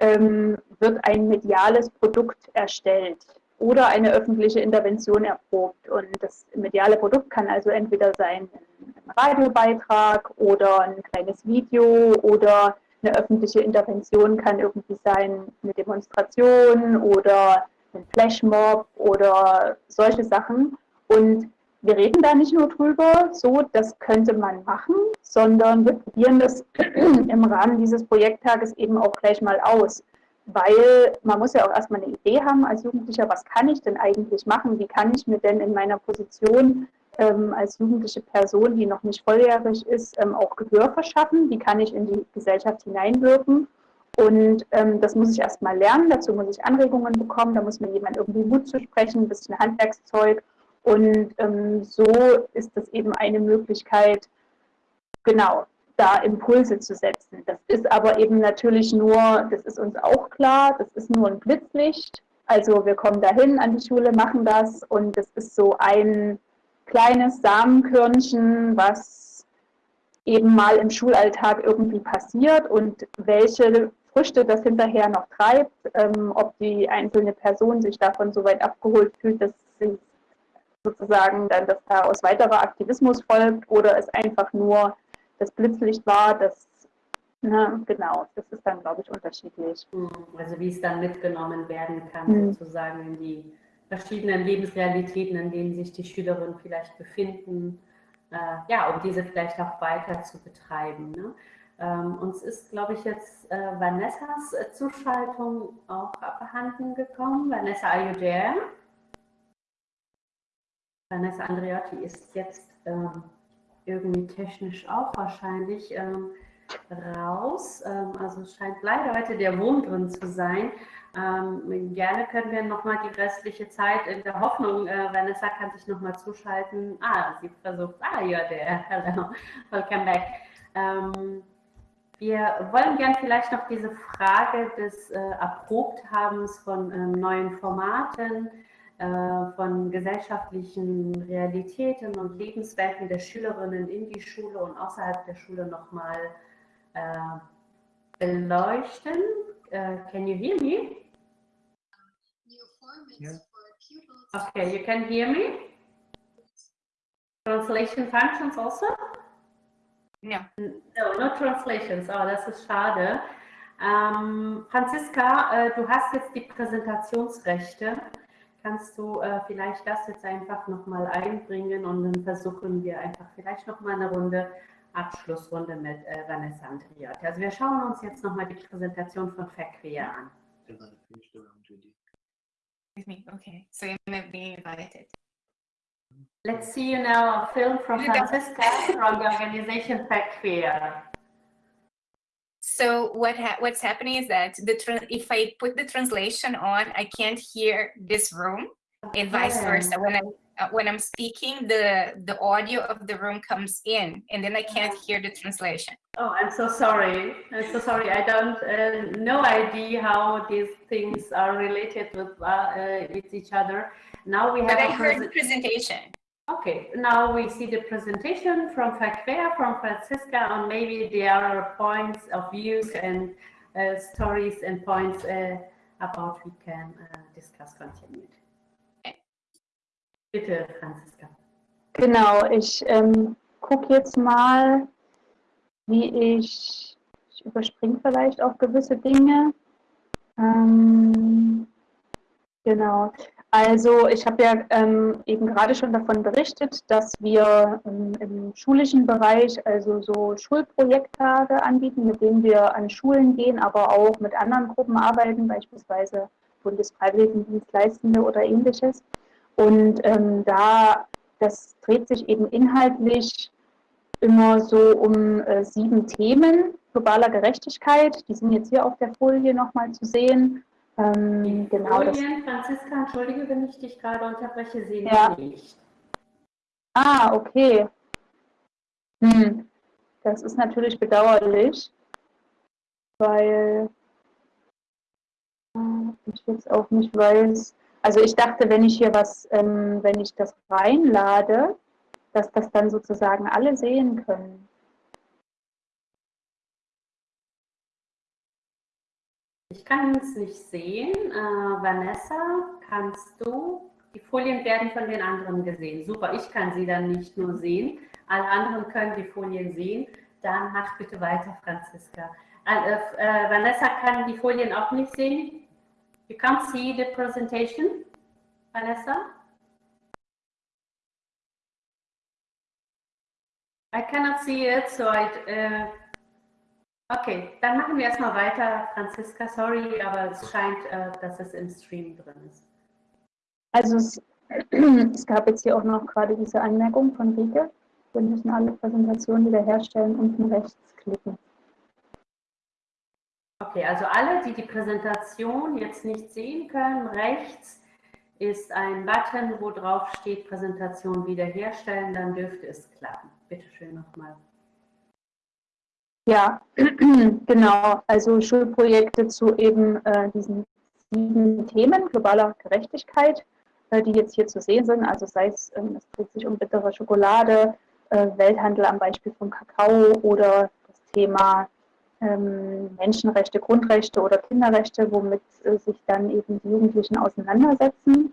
[SPEAKER 3] ähm, wird ein mediales Produkt erstellt oder eine öffentliche Intervention erprobt. Und das mediale Produkt kann also entweder sein ein Radiobeitrag oder ein kleines Video oder eine öffentliche Intervention kann irgendwie sein eine Demonstration oder ein Flashmob oder solche Sachen. Und wir reden da nicht nur drüber, so, das könnte man machen, sondern wir probieren das im Rahmen dieses Projekttages eben auch gleich mal aus. Weil man muss ja auch erstmal eine Idee haben als Jugendlicher, was kann ich denn eigentlich machen? Wie kann ich mir denn in meiner Position ähm, als jugendliche Person, die noch nicht volljährig ist, ähm, auch Gehör verschaffen? Wie kann ich in die Gesellschaft hineinwirken? Und ähm, das muss ich erstmal lernen, dazu muss ich Anregungen bekommen, da muss mir jemand irgendwie Mut zu sprechen, ein bisschen Handwerkszeug und ähm, so ist das eben eine Möglichkeit, genau, da Impulse zu setzen. Das ist aber eben natürlich nur, das ist uns auch klar, das ist nur ein Blitzlicht. Also wir kommen dahin an die Schule, machen das und das ist so ein kleines Samenkörnchen, was eben mal im Schulalltag irgendwie passiert und welche Früchte das hinterher noch treibt, ähm, ob die einzelne Person sich davon so weit abgeholt fühlt, dass sie sozusagen dann, dass daraus weiterer Aktivismus folgt oder es einfach nur das Blitzlicht war, das, ne, genau, das ist dann, glaube ich, unterschiedlich.
[SPEAKER 2] Mhm. Also wie es dann mitgenommen werden kann, mhm. sozusagen in die verschiedenen Lebensrealitäten, in denen sich die Schülerinnen vielleicht befinden, äh, ja, um diese vielleicht auch weiter zu betreiben. Ne? Ähm, uns ist, glaube ich, jetzt äh, Vanessas äh, Zuschaltung auch abhanden gekommen. Vanessa, are you there? Vanessa Andreotti ist jetzt ähm, irgendwie technisch auch wahrscheinlich ähm, raus. Ähm, also scheint leider heute der Wurm drin zu sein. Ähm, gerne können wir nochmal die restliche Zeit in der Hoffnung, äh, Vanessa kann sich nochmal zuschalten. Ah, sie versucht, ah ja, der, hello, welcome back. Ähm, wir wollen gern vielleicht noch diese Frage des äh, Erprobthabens von ähm, neuen Formaten äh, von gesellschaftlichen Realitäten und Lebenswelten der Schülerinnen in die Schule und außerhalb der Schule nochmal äh, beleuchten. Uh, can you hear me? Yeah. Okay, you can hear me? Translation functions also?
[SPEAKER 5] No.
[SPEAKER 2] No, no translations. Oh, das ist schade. Ähm, Franziska, äh, du hast jetzt die Präsentationsrechte. Kannst du äh, vielleicht das jetzt einfach nochmal einbringen und dann versuchen wir einfach vielleicht nochmal eine Runde Abschlussrunde mit äh, Vanessa Andriot. Also wir schauen uns jetzt nochmal die Präsentation von Verquer an.
[SPEAKER 5] Okay, so you may be invited.
[SPEAKER 2] Let's see you now a film from Francisca from the organization Verquer.
[SPEAKER 5] So what ha what's happening is that the if I put the translation on, I can't hear this room, and vice versa. When I uh, when I'm speaking, the the audio of the room comes in, and then I can't hear the translation.
[SPEAKER 2] Oh, I'm so sorry. I'm so sorry. I don't uh, no idea how these things are related with uh, uh with each other. Now we have.
[SPEAKER 5] But I heard the presentation.
[SPEAKER 2] Okay, now we see the presentation from Fakfea, from Francisca, and maybe there are points of views and uh, stories and points uh, about we can uh, discuss continued. Bitte, Franziska.
[SPEAKER 3] Genau, ich ähm, gucke jetzt mal, wie ich, ich überspringe vielleicht auch gewisse Dinge. Ähm, genau. Also ich habe ja ähm, eben gerade schon davon berichtet, dass wir ähm, im schulischen Bereich also so Schulprojekttage anbieten, mit denen wir an Schulen gehen, aber auch mit anderen Gruppen arbeiten, beispielsweise Bundesfreiwilligendienstleistende oder ähnliches. Und ähm, da, das dreht sich eben inhaltlich immer so um äh, sieben Themen globaler Gerechtigkeit. Die sind jetzt hier auf der Folie nochmal zu sehen.
[SPEAKER 2] Ähm, genau, Folien, Franziska, entschuldige, wenn ich dich gerade unterbreche, sehen ja. nicht.
[SPEAKER 3] Ah, okay. Hm. Das ist natürlich bedauerlich, weil äh, ich jetzt auch nicht weiß. Also ich dachte, wenn ich hier was, ähm, wenn ich das reinlade, dass das dann sozusagen alle sehen können.
[SPEAKER 2] Ich kann es nicht sehen. Äh, Vanessa, kannst du? Die Folien werden von den anderen gesehen. Super, ich kann sie dann nicht nur sehen. Alle anderen können die Folien sehen. Dann mach bitte weiter, Franziska. Äh, äh, Vanessa kann die Folien auch nicht sehen. You can't see the presentation, Vanessa? I cannot see it, so I... Uh, okay, dann machen wir erstmal weiter, Franziska. Sorry, aber es scheint, uh, dass es im Stream drin ist.
[SPEAKER 3] Also es, es, gab jetzt hier auch noch gerade diese Anmerkung von Rike. Wir müssen alle Präsentationen wiederherstellen, unten rechts klicken.
[SPEAKER 2] Okay, also alle, die die Präsentation jetzt nicht sehen können, rechts ist ein Button, wo drauf steht Präsentation wiederherstellen, dann dürfte es klappen. Bitte schön nochmal.
[SPEAKER 3] Ja, genau. Also Schulprojekte zu eben äh, diesen sieben Themen globaler Gerechtigkeit, äh, die jetzt hier zu sehen sind. Also sei es, ähm, es dreht sich um bittere Schokolade, äh, Welthandel am Beispiel von Kakao oder das Thema ähm, Menschenrechte, Grundrechte oder Kinderrechte, womit äh, sich dann eben die Jugendlichen auseinandersetzen.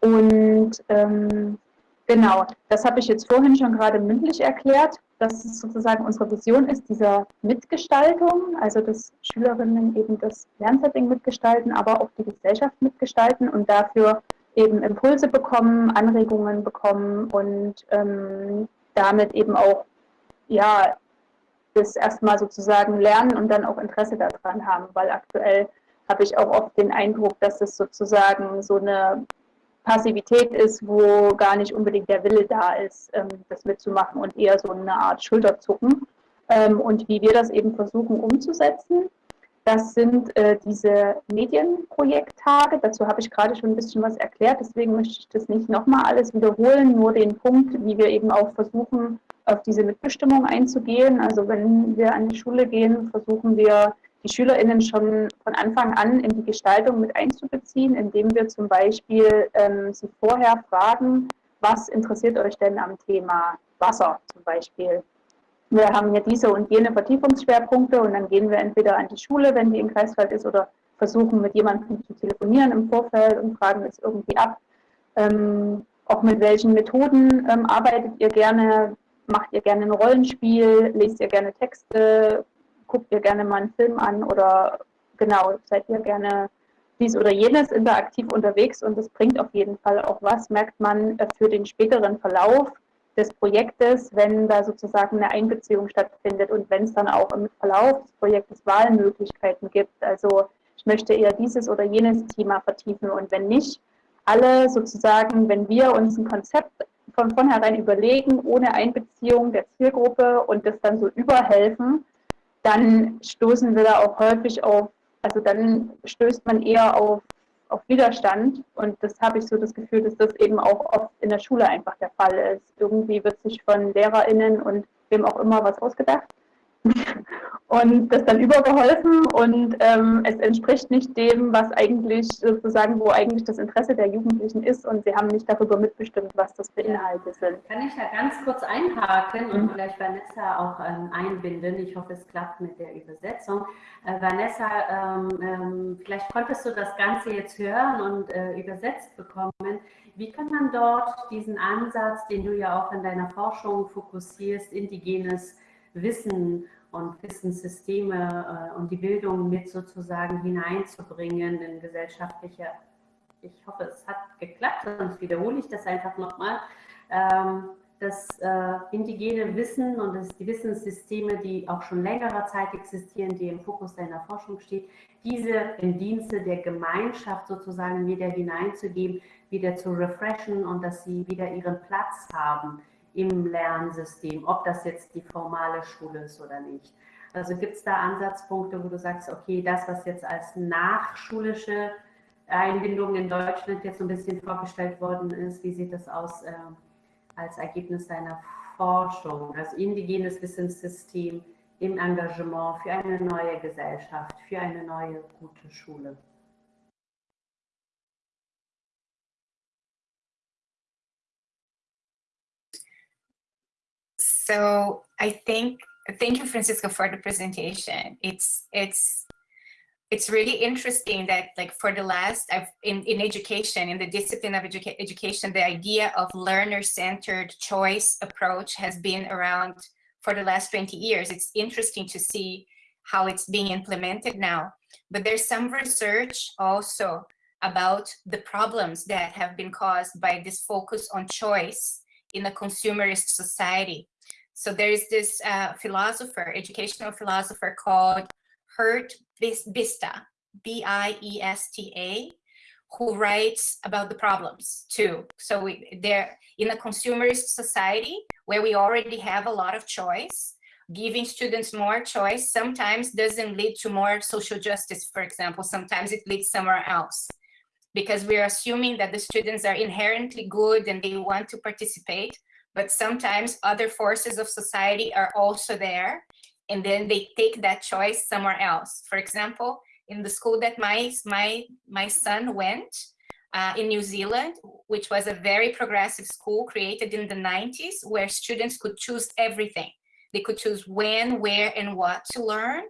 [SPEAKER 3] Und ähm, genau, das habe ich jetzt vorhin schon gerade mündlich erklärt, dass es sozusagen unsere Vision ist, dieser Mitgestaltung, also dass Schülerinnen eben das Lernsetting mitgestalten, aber auch die Gesellschaft mitgestalten und dafür eben Impulse bekommen, Anregungen bekommen und ähm, damit eben auch ja, das erstmal sozusagen lernen und dann auch Interesse daran haben, weil aktuell habe ich auch oft den Eindruck, dass es sozusagen so eine Passivität ist, wo gar nicht unbedingt der Wille da ist, ähm, das mitzumachen und eher so eine Art Schulterzucken. Ähm, und wie wir das eben versuchen umzusetzen, das sind äh, diese Medienprojekttage. Dazu habe ich gerade schon ein bisschen was erklärt, deswegen möchte ich das nicht nochmal alles wiederholen, nur den Punkt, wie wir eben auch versuchen, auf diese Mitbestimmung einzugehen. Also wenn wir an die Schule gehen, versuchen wir die SchülerInnen schon von Anfang an in die Gestaltung mit einzubeziehen, indem wir zum Beispiel ähm, sie vorher fragen, was interessiert euch denn am Thema Wasser zum Beispiel? Wir haben hier diese und jene Vertiefungsschwerpunkte und dann gehen wir entweder an die Schule, wenn die im Kreiswald ist, oder versuchen mit jemandem zu telefonieren im Vorfeld und fragen es irgendwie ab. Ähm, auch mit welchen Methoden ähm, arbeitet ihr gerne? Macht ihr gerne ein Rollenspiel? Lest ihr gerne Texte? Guckt ihr gerne mal einen Film an? Oder genau, seid ihr gerne dies oder jenes interaktiv unterwegs? Und das bringt auf jeden Fall auch was, merkt man äh, für den späteren Verlauf des Projektes, wenn da sozusagen eine Einbeziehung stattfindet und wenn es dann auch im Verlauf des Projektes Wahlmöglichkeiten gibt. Also ich möchte eher dieses oder jenes Thema vertiefen und wenn nicht, alle sozusagen, wenn wir uns ein Konzept von vornherein überlegen, ohne Einbeziehung der Zielgruppe und das dann so überhelfen, dann stoßen wir da auch häufig auf, also dann stößt man eher auf, auf Widerstand und das habe ich so das Gefühl, dass das eben auch oft in der Schule einfach der Fall ist. Irgendwie wird sich von LehrerInnen und wem auch immer was ausgedacht und das dann übergeholfen und ähm, es entspricht nicht dem, was eigentlich sozusagen, wo eigentlich das Interesse der Jugendlichen ist und sie haben nicht darüber mitbestimmt, was das für Inhalte sind.
[SPEAKER 2] Kann ich da ganz kurz einhaken und mhm. vielleicht Vanessa auch ähm, einbinden? Ich hoffe, es klappt mit der Übersetzung. Äh, Vanessa, ähm, ähm vielleicht konntest du das Ganze jetzt hören und äh, übersetzt bekommen. Wie kann man dort diesen Ansatz, den du ja auch in deiner Forschung fokussierst, indigenes Wissen und Wissenssysteme äh, und die Bildung mit sozusagen hineinzubringen in gesellschaftliche, ich hoffe, es hat geklappt, sonst wiederhole ich das einfach nochmal, ähm, das äh, indigene Wissen und das, die Wissenssysteme, die auch schon längerer Zeit existieren, die im Fokus deiner Forschung steht, diese im Dienste der Gemeinschaft sozusagen wieder hineinzugeben, wieder zu refreshen und dass sie wieder ihren Platz haben im Lernsystem, ob das jetzt die formale Schule ist oder nicht. Also gibt es da Ansatzpunkte, wo du sagst, okay, das, was jetzt als nachschulische Einbindung in Deutschland jetzt so ein bisschen vorgestellt worden ist, wie sieht das aus äh, als Ergebnis deiner Forschung, also indigenes Wissenssystem im Engagement für eine neue Gesellschaft, für eine neue gute Schule?
[SPEAKER 5] So I think, thank you, Francisco, for the presentation. It's, it's, it's really interesting that like for the last, I've, in, in education, in the discipline of educa education, the idea of learner-centered choice approach has been around for the last 20 years. It's interesting to see how it's being implemented now. But there's some research also about the problems that have been caused by this focus on choice in a consumerist society. So there is this uh, philosopher, educational philosopher called Hurt Bista, B-I-E-S-T-A, who writes about the problems too. So we, they're in a consumerist society where we already have a lot of choice, giving students more choice sometimes doesn't lead to more social justice, for example, sometimes it leads somewhere else because we're assuming that the students are inherently good and they want to participate, but sometimes other forces of society are also there and then they take that choice somewhere else. For example, in the school that my, my, my son went uh, in New Zealand, which was a very progressive school created in the 90s where students could choose everything. They could choose when, where, and what to learn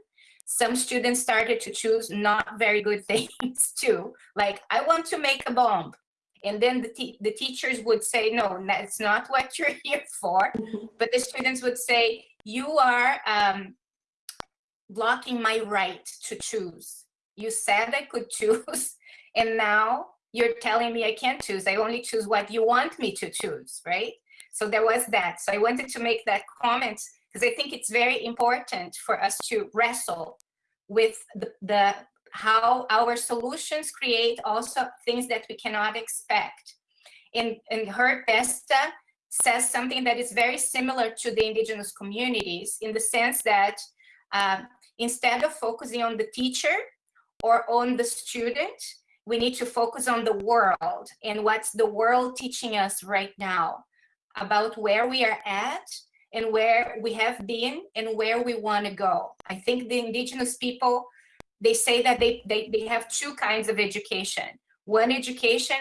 [SPEAKER 5] some students started to choose not very good things too. Like, I want to make a bomb. And then the, the teachers would say, no, that's not what you're here for. But the students would say, you are um, blocking my right to choose. You said I could choose, and now you're telling me I can't choose. I only choose what you want me to choose, right? So there was that. So I wanted to make that comment because I think it's very important for us to wrestle with the, the how our solutions create also things that we cannot expect. In, in Hurt Besta says something that is very similar to the indigenous communities in the sense that uh, instead of focusing on the teacher or on the student, we need to focus on the world and what's the world teaching us right now about where we are at and where we have been and where we want to go. I think the indigenous people, they say that they, they, they have two kinds of education. One education,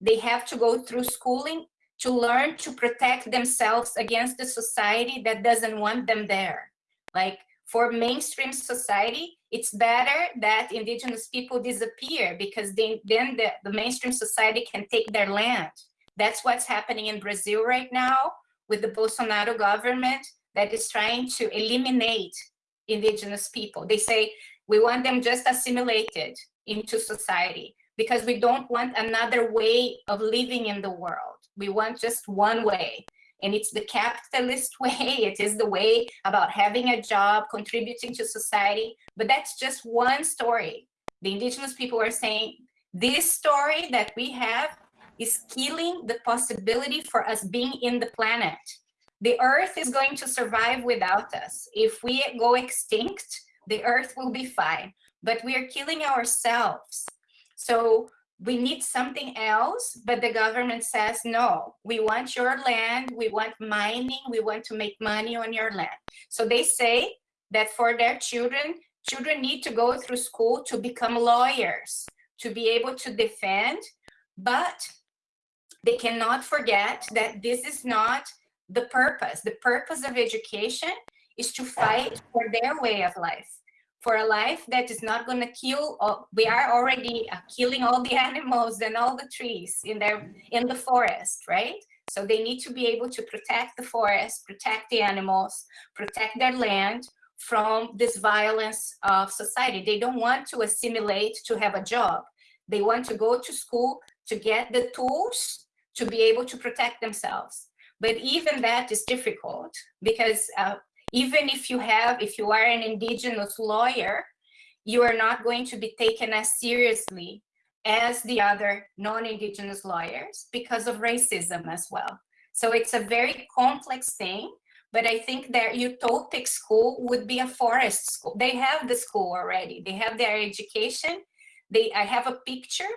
[SPEAKER 5] they have to go through schooling to learn to protect themselves against the society that doesn't want them there. Like for mainstream society, it's better that indigenous people disappear because they, then the, the mainstream society can take their land. That's what's happening in Brazil right now with the Bolsonaro government that is trying to eliminate indigenous people. They say we want them just assimilated into society because we don't want another way of living in the world. We want just one way. And it's the capitalist way. It is the way about having a job, contributing to society. But that's just one story. The indigenous people are saying this story that we have is killing the possibility for us being in the planet. The earth is going to survive without us. If we go extinct, the earth will be fine, but we are killing ourselves. So we need something else, but the government says, no, we want your land, we want mining, we want to make money on your land. So they say that for their children, children need to go through school to become lawyers, to be able to defend, but they cannot forget that this is not the purpose. The purpose of education is to fight for their way of life, for a life that is not going to kill. All, we are already uh, killing all the animals and all the trees in their in the forest, right? So they need to be able to protect the forest, protect the animals, protect their land from this violence of society. They don't want to assimilate to have a job. They want to go to school to get the tools to be able to protect themselves. But even that is difficult because uh, even if you have, if you are an indigenous lawyer, you are not going to be taken as seriously as the other non-indigenous lawyers because of racism as well. So it's a very complex thing, but I think their utopic school would be a forest school. They have the school already. They have their education. They, I have a picture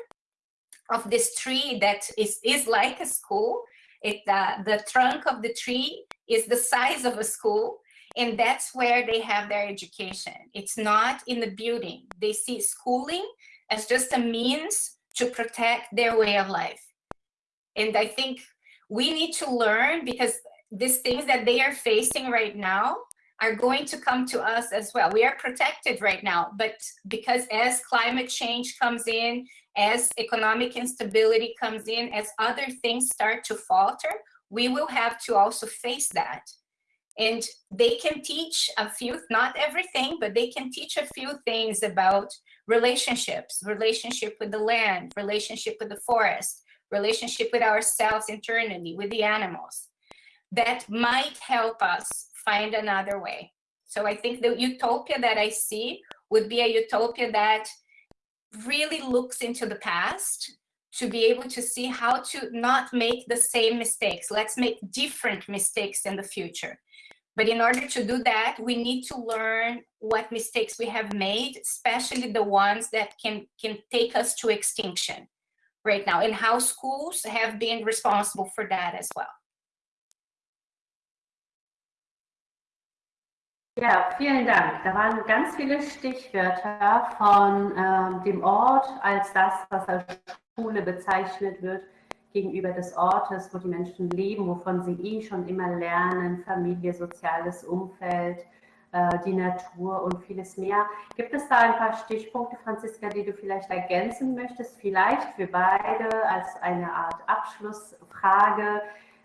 [SPEAKER 5] of this tree that is, is like a school. It, uh, the trunk of the tree is the size of a school and that's where they have their education. It's not in the building. They see schooling as just a means to protect their way of life. And I think we need to learn because these things that they are facing right now are going to come to us as well. We are protected right now, but because as climate change comes in, as economic instability comes in, as other things start to falter, we will have to also face that. And they can teach a few, not everything, but they can teach a few things about relationships, relationship with the land, relationship with the forest, relationship with ourselves internally, with the animals, that might help us find another way. So I think the utopia that I see would be a utopia that really looks into the past to be able to see how to not make the same mistakes. Let's make different mistakes in the future. But in order to do that, we need to learn what mistakes we have made, especially the ones that can, can take us to extinction right now, and how schools have been responsible for that as well.
[SPEAKER 2] Ja, vielen Dank. Da waren ganz viele Stichwörter von äh, dem Ort als das, was als Schule bezeichnet wird, gegenüber des Ortes, wo die Menschen leben, wovon sie eh schon immer lernen, Familie, soziales Umfeld, äh, die Natur und vieles mehr. Gibt es da ein paar Stichpunkte, Franziska, die du vielleicht ergänzen möchtest? Vielleicht für beide als eine Art Abschlussfrage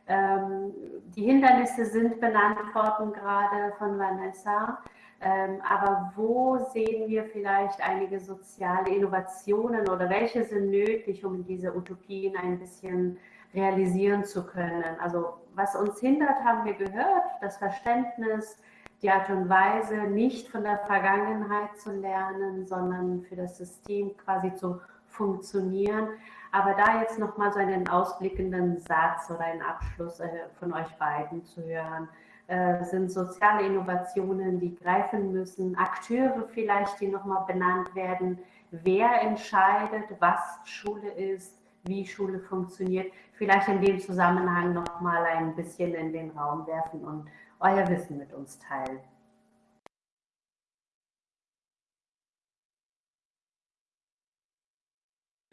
[SPEAKER 2] ähm, die Hindernisse sind benannt worden gerade von Vanessa. Ähm, aber wo sehen wir vielleicht einige soziale Innovationen oder welche sind nötig, um diese Utopien ein bisschen realisieren zu können? Also was uns hindert, haben wir gehört, das Verständnis, die Art und Weise, nicht von der Vergangenheit zu lernen, sondern für das System quasi zu funktionieren. Aber da jetzt nochmal so einen ausblickenden Satz oder einen Abschluss äh, von euch beiden zu hören, äh, sind soziale Innovationen, die greifen müssen, Akteure vielleicht, die nochmal benannt werden, wer entscheidet, was Schule ist, wie Schule funktioniert, vielleicht in dem Zusammenhang nochmal ein bisschen in den Raum werfen und euer Wissen mit uns teilen.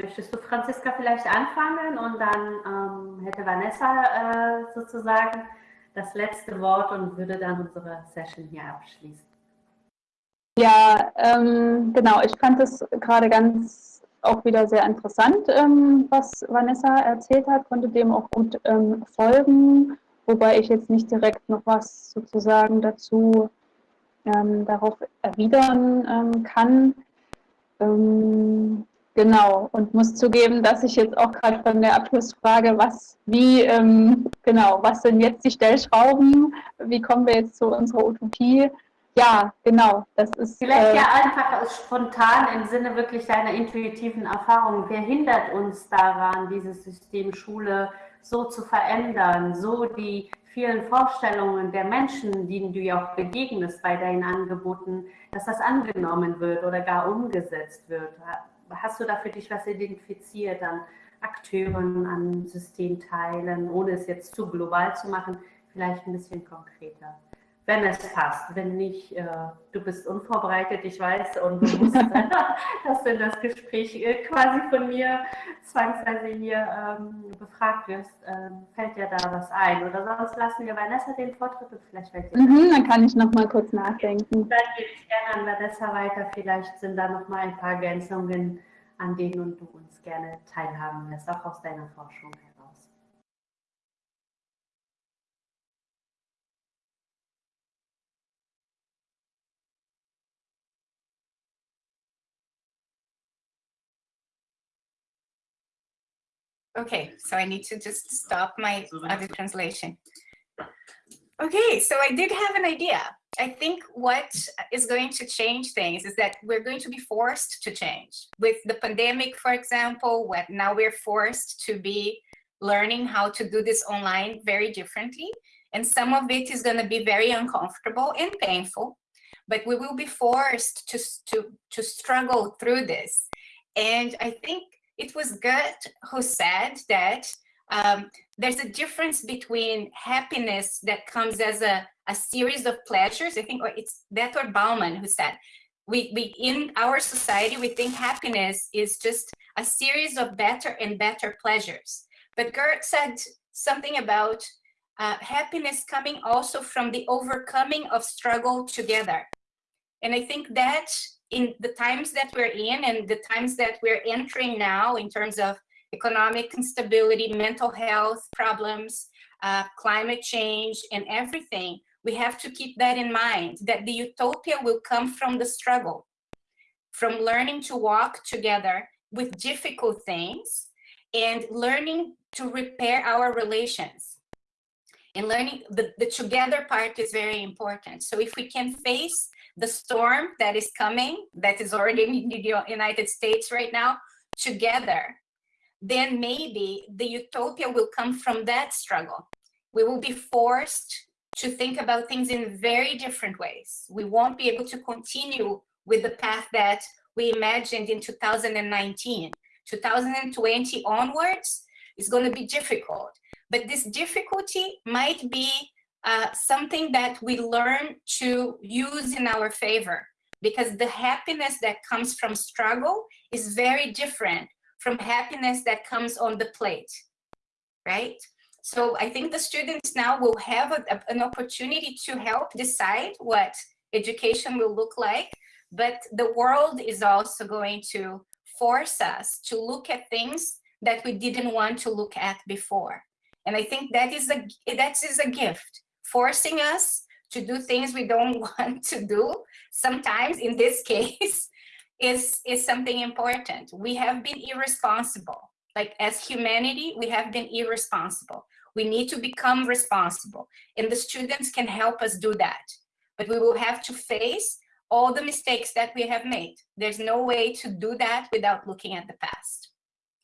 [SPEAKER 2] Möchtest du, Franziska, vielleicht anfangen und dann ähm, hätte Vanessa äh, sozusagen das letzte Wort und würde dann unsere Session hier abschließen.
[SPEAKER 3] Ja, ähm, genau. Ich fand es gerade ganz auch wieder sehr interessant, ähm, was Vanessa erzählt hat, konnte dem auch gut ähm, folgen, wobei ich jetzt nicht direkt noch was sozusagen dazu ähm, darauf erwidern ähm, kann. Genau, und muss zugeben, dass ich jetzt auch gerade von der Abschlussfrage, was, wie, ähm, genau, was sind jetzt die Stellschrauben, wie kommen wir jetzt zu unserer Utopie? Ja, genau, das ist...
[SPEAKER 2] Vielleicht äh, ja einfach spontan im Sinne wirklich deiner intuitiven Erfahrung, wer hindert uns daran, dieses System Schule so zu verändern, so die vielen Vorstellungen der Menschen, denen du ja auch begegnest bei deinen Angeboten, dass das angenommen wird oder gar umgesetzt wird hast du da für dich was identifiziert an Akteuren, an Systemteilen, ohne es jetzt zu global zu machen, vielleicht ein bisschen konkreter? Wenn es passt. Wenn nicht, äh, du bist unvorbereitet, ich weiß, und du musst, dass du in das Gespräch äh, quasi von mir zwangsweise hier ähm, befragt wirst, ähm, fällt dir da was ein. Oder sonst lassen wir Vanessa den Vortritt und vielleicht fällt dir
[SPEAKER 3] mhm, Dann kann ich noch mal kurz nachdenken.
[SPEAKER 2] Dann gebe ich gerne an Vanessa weiter. Vielleicht sind da noch mal ein paar Ergänzungen, an denen du uns gerne teilhaben lässt, auch aus deiner Forschung.
[SPEAKER 5] Okay, so I need to just stop my other translation. Okay, so I did have an idea. I think what is going to change things is that we're going to be forced to change. With the pandemic, for example, what now we're forced to be learning how to do this online very differently. And some of it is going to be very uncomfortable and painful, but we will be forced to, to, to struggle through this. And I think it was Goethe who said that um, there's a difference between happiness that comes as a, a series of pleasures. I think it's Bertolt Bauman who said, we, we in our society, we think happiness is just a series of better and better pleasures. But Goethe said something about uh, happiness coming also from the overcoming of struggle together. And I think that in the times that we're in and the times that we're entering now in terms of economic instability, mental health problems, uh, climate change, and everything, we have to keep that in mind, that the utopia will come from the struggle, from learning to walk together with difficult things and learning to repair our relations. And learning, the, the together part is very important. So if we can face the storm that is coming, that is already in the United States right now, together, then maybe the utopia will come from that struggle. We will be forced to think about things in very different ways. We won't be able to continue with the path that we imagined in 2019. 2020 onwards is going to be difficult. But this difficulty might be uh, something that we learn to use in our favor because the happiness that comes from struggle is very different from happiness that comes on the plate, right? So I think the students now will have a, a, an opportunity to help decide what education will look like, but the world is also going to force us to look at things that we didn't want to look at before. And I think that is a, that is a gift, forcing us to do things we don't want to do. Sometimes in this case, is, is something important. We have been irresponsible. Like as humanity, we have been irresponsible. We need to become responsible and the students can help us do that. But we will have to face all the mistakes that we have made. There's no way to do that without looking at the past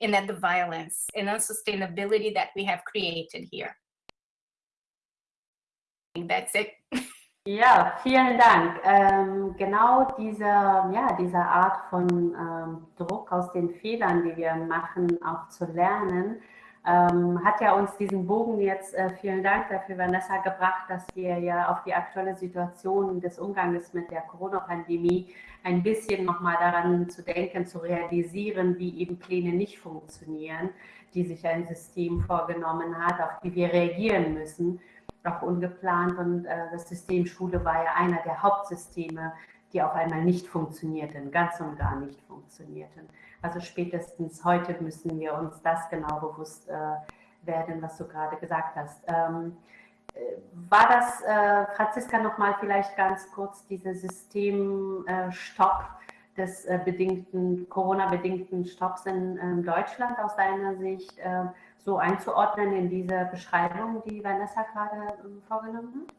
[SPEAKER 5] and at the violence and unsustainability that we have created here. That's it.
[SPEAKER 2] Ja, vielen Dank. Ähm, genau diese, ja, diese Art von ähm, Druck aus den Fehlern, die wir machen, auch zu lernen, ähm, hat ja uns diesen Bogen jetzt, äh, vielen Dank dafür, Vanessa, gebracht, dass wir ja auf die aktuelle Situation des Umgangs mit der Corona-Pandemie ein bisschen nochmal daran zu denken, zu realisieren, wie eben Pläne nicht funktionieren, die sich ein System vorgenommen hat, auf die wir reagieren müssen auch ungeplant und äh, das System Schule war ja einer der Hauptsysteme, die auf einmal nicht funktionierten, ganz und gar nicht funktionierten. Also spätestens heute müssen wir uns das genau bewusst äh, werden, was du gerade gesagt hast. Ähm, äh, war das, äh, Franziska, nochmal vielleicht ganz kurz, dieser Systemstopp des äh, bedingten, Corona-bedingten Stopps in Deutschland aus deiner Sicht? So einzuordnen in diese Beschreibung, die Vanessa gerade ähm, vorgenommen hat?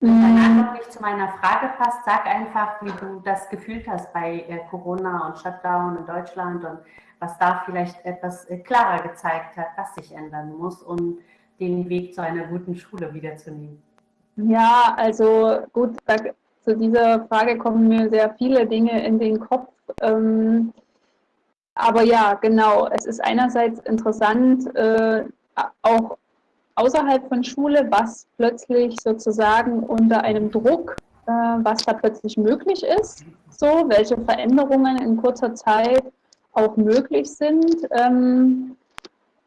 [SPEAKER 2] Wenn deine Antwort nicht zu meiner Frage passt, sag einfach, wie du das gefühlt hast bei äh, Corona und Shutdown in Deutschland und was da vielleicht etwas äh, klarer gezeigt hat, was sich ändern muss, um den Weg zu einer guten Schule wiederzunehmen.
[SPEAKER 3] Ja, also gut, da, zu dieser Frage kommen mir sehr viele Dinge in den Kopf. Ähm, aber ja, genau, es ist einerseits interessant, äh, auch außerhalb von Schule, was plötzlich sozusagen unter einem Druck, äh, was da plötzlich möglich ist, so, welche Veränderungen in kurzer Zeit auch möglich sind ähm,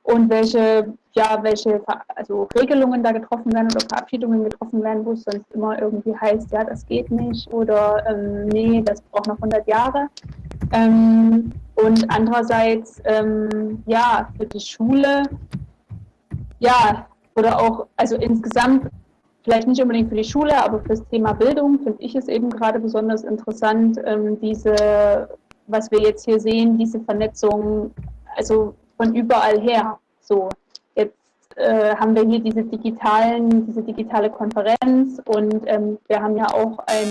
[SPEAKER 3] und welche, ja, welche also Regelungen da getroffen werden oder Verabschiedungen getroffen werden, wo es sonst immer irgendwie heißt, ja, das geht nicht oder ähm, nee, das braucht noch 100 Jahre. Ähm, und andererseits, ähm, ja, für die Schule, ja, oder auch, also insgesamt, vielleicht nicht unbedingt für die Schule, aber für das Thema Bildung finde ich es eben gerade besonders interessant, ähm, diese, was wir jetzt hier sehen, diese Vernetzung, also von überall her, so äh, haben wir hier diese digitalen, diese digitale Konferenz und ähm, wir haben ja auch ein,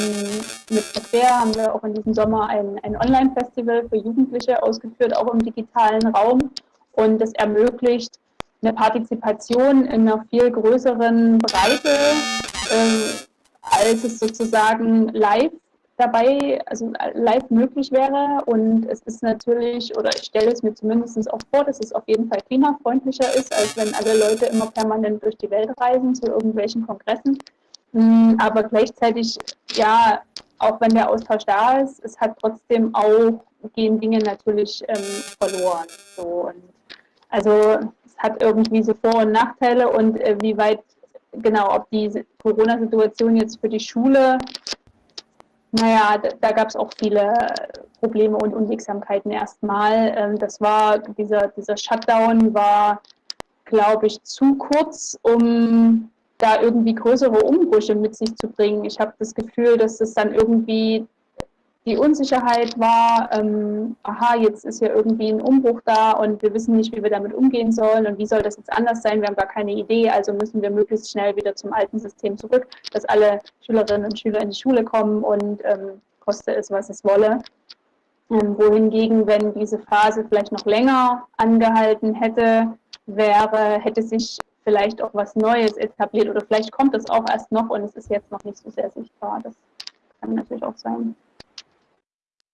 [SPEAKER 3] mit Verquer haben wir auch in diesem Sommer ein, ein Online-Festival für Jugendliche ausgeführt, auch im digitalen Raum. Und das ermöglicht eine Partizipation in einer viel größeren Breite, äh, als es sozusagen live dabei, also live möglich wäre. Und es ist natürlich, oder ich stelle es mir zumindest auch vor, dass es auf jeden Fall klimafreundlicher ist, als wenn alle Leute immer permanent durch die Welt reisen zu irgendwelchen Kongressen. Hm, aber gleichzeitig, ja, auch wenn der Austausch da ist, es hat trotzdem auch, gehen Dinge natürlich ähm, verloren. So. Und Also es hat irgendwie so Vor- und Nachteile und äh, wie weit, genau, ob die Corona-Situation jetzt für die Schule, naja, da, da gab es auch viele Probleme und Unwegsamkeiten erstmal. Ähm, das war, dieser, dieser Shutdown war, glaube ich, zu kurz, um da irgendwie größere Umbrüche mit sich zu bringen. Ich habe das Gefühl, dass es dann irgendwie die Unsicherheit war, ähm, aha, jetzt ist ja irgendwie ein Umbruch da und wir wissen nicht, wie wir damit umgehen sollen und wie soll das jetzt anders sein, wir haben gar keine Idee, also müssen wir möglichst schnell wieder zum alten System zurück, dass alle Schülerinnen und Schüler in die Schule kommen und ähm, koste es, was es wolle. Ähm, wohingegen, wenn diese Phase vielleicht noch länger angehalten hätte, wäre, hätte sich vielleicht auch was Neues etabliert oder vielleicht kommt es auch erst noch und es ist jetzt noch nicht so sehr sichtbar. Das kann natürlich auch sein.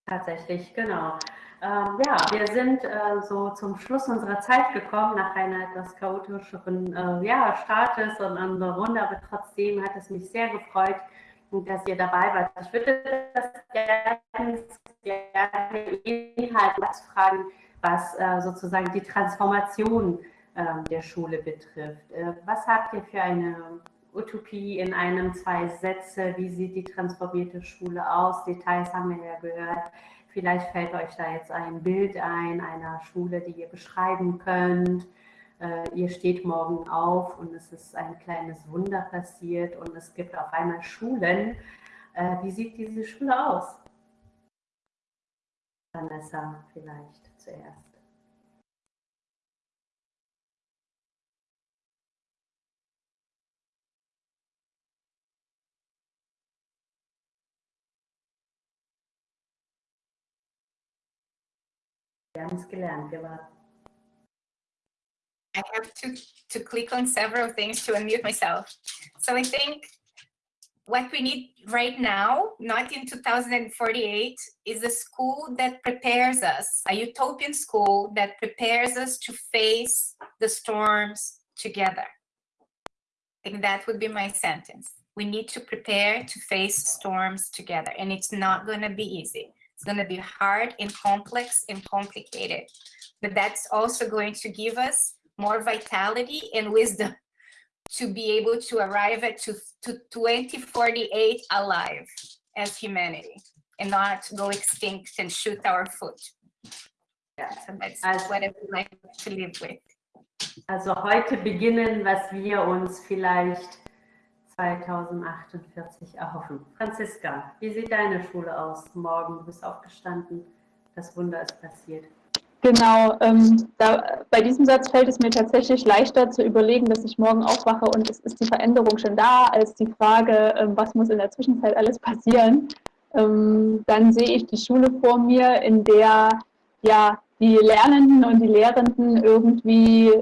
[SPEAKER 2] Tatsächlich, genau. Ähm, ja, wir sind äh, so zum Schluss unserer Zeit gekommen, nach einer etwas chaotischeren äh, ja, Startes und einer Runde, aber trotzdem hat es mich sehr gefreut, dass ihr dabei wart. Ich würde das gerne, gerne Inhalt fragen, was äh, sozusagen die Transformation ähm, der Schule betrifft. Äh, was habt ihr für eine Utopie in einem, zwei Sätze. Wie sieht die transformierte Schule aus? Details haben wir ja gehört. Vielleicht fällt euch da jetzt ein Bild ein, einer Schule, die ihr beschreiben könnt. Äh, ihr steht morgen auf und es ist ein kleines Wunder passiert und es gibt auf einmal Schulen. Äh, wie sieht diese Schule aus? Vanessa vielleicht zuerst.
[SPEAKER 5] I have to, to click on several things to unmute myself. So I think what we need right now, not in 2048, is a school that prepares us, a utopian school that prepares us to face the storms together. I think that would be my sentence. We need to prepare to face storms together, and it's not going to be easy. It's going to be hard and complex and complicated, but that's also going to give us more vitality and wisdom to be able to arrive at to, to 2048 alive as humanity and not go extinct and shoot our foot. Yeah, so that's also, what I would like to live with.
[SPEAKER 2] Also heute beginnen, was wir uns vielleicht 2048 erhoffen. Franziska, wie sieht deine Schule aus morgen? Du bist aufgestanden, das Wunder ist passiert.
[SPEAKER 3] Genau, ähm, da, bei diesem Satz fällt es mir tatsächlich leichter zu überlegen, dass ich morgen aufwache und es ist die Veränderung schon da, als die Frage, ähm, was muss in der Zwischenzeit alles passieren. Ähm, dann sehe ich die Schule vor mir, in der ja die Lernenden und die Lehrenden irgendwie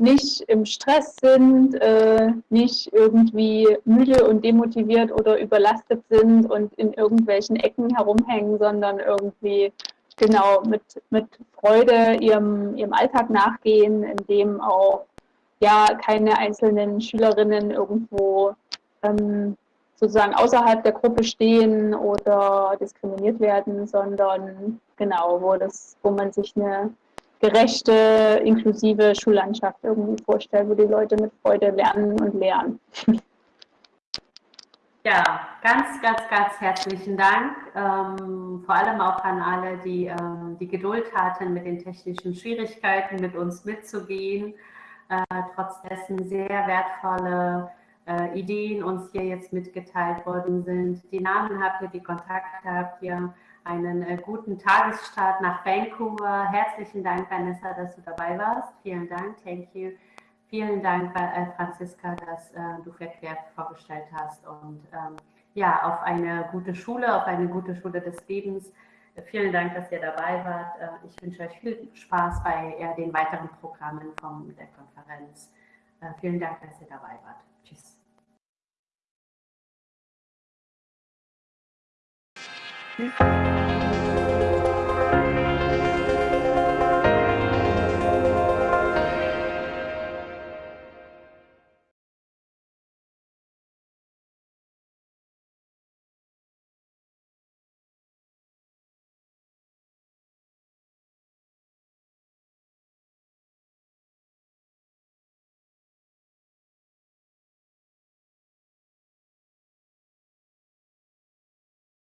[SPEAKER 3] nicht im Stress sind, äh, nicht irgendwie müde und demotiviert oder überlastet sind und in irgendwelchen Ecken herumhängen, sondern irgendwie genau mit, mit Freude ihrem, ihrem Alltag nachgehen, in dem auch ja keine einzelnen Schülerinnen irgendwo ähm, sozusagen außerhalb der Gruppe stehen oder diskriminiert werden, sondern genau, wo das, wo man sich eine gerechte, inklusive Schullandschaft irgendwie vorstellen, wo die Leute mit Freude lernen und lernen.
[SPEAKER 2] Ja, ganz, ganz, ganz herzlichen Dank. Ähm, vor allem auch an alle, die ähm, die Geduld hatten, mit den technischen Schwierigkeiten mit uns mitzugehen. Äh, trotz dessen sehr wertvolle äh, Ideen uns hier jetzt mitgeteilt worden sind. Die Namen habt ihr, die Kontakte habt ihr einen äh, guten Tagesstart nach Vancouver. Herzlichen Dank, Vanessa, dass du dabei warst. Vielen Dank, thank you. Vielen Dank, äh, Franziska, dass äh, du Verkehr vorgestellt hast und ähm, ja, auf eine gute Schule, auf eine gute Schule des Lebens. Vielen Dank, dass ihr dabei wart. Ich wünsche euch viel Spaß bei den weiteren Programmen von der Konferenz. Vielen Dank, dass ihr dabei wart.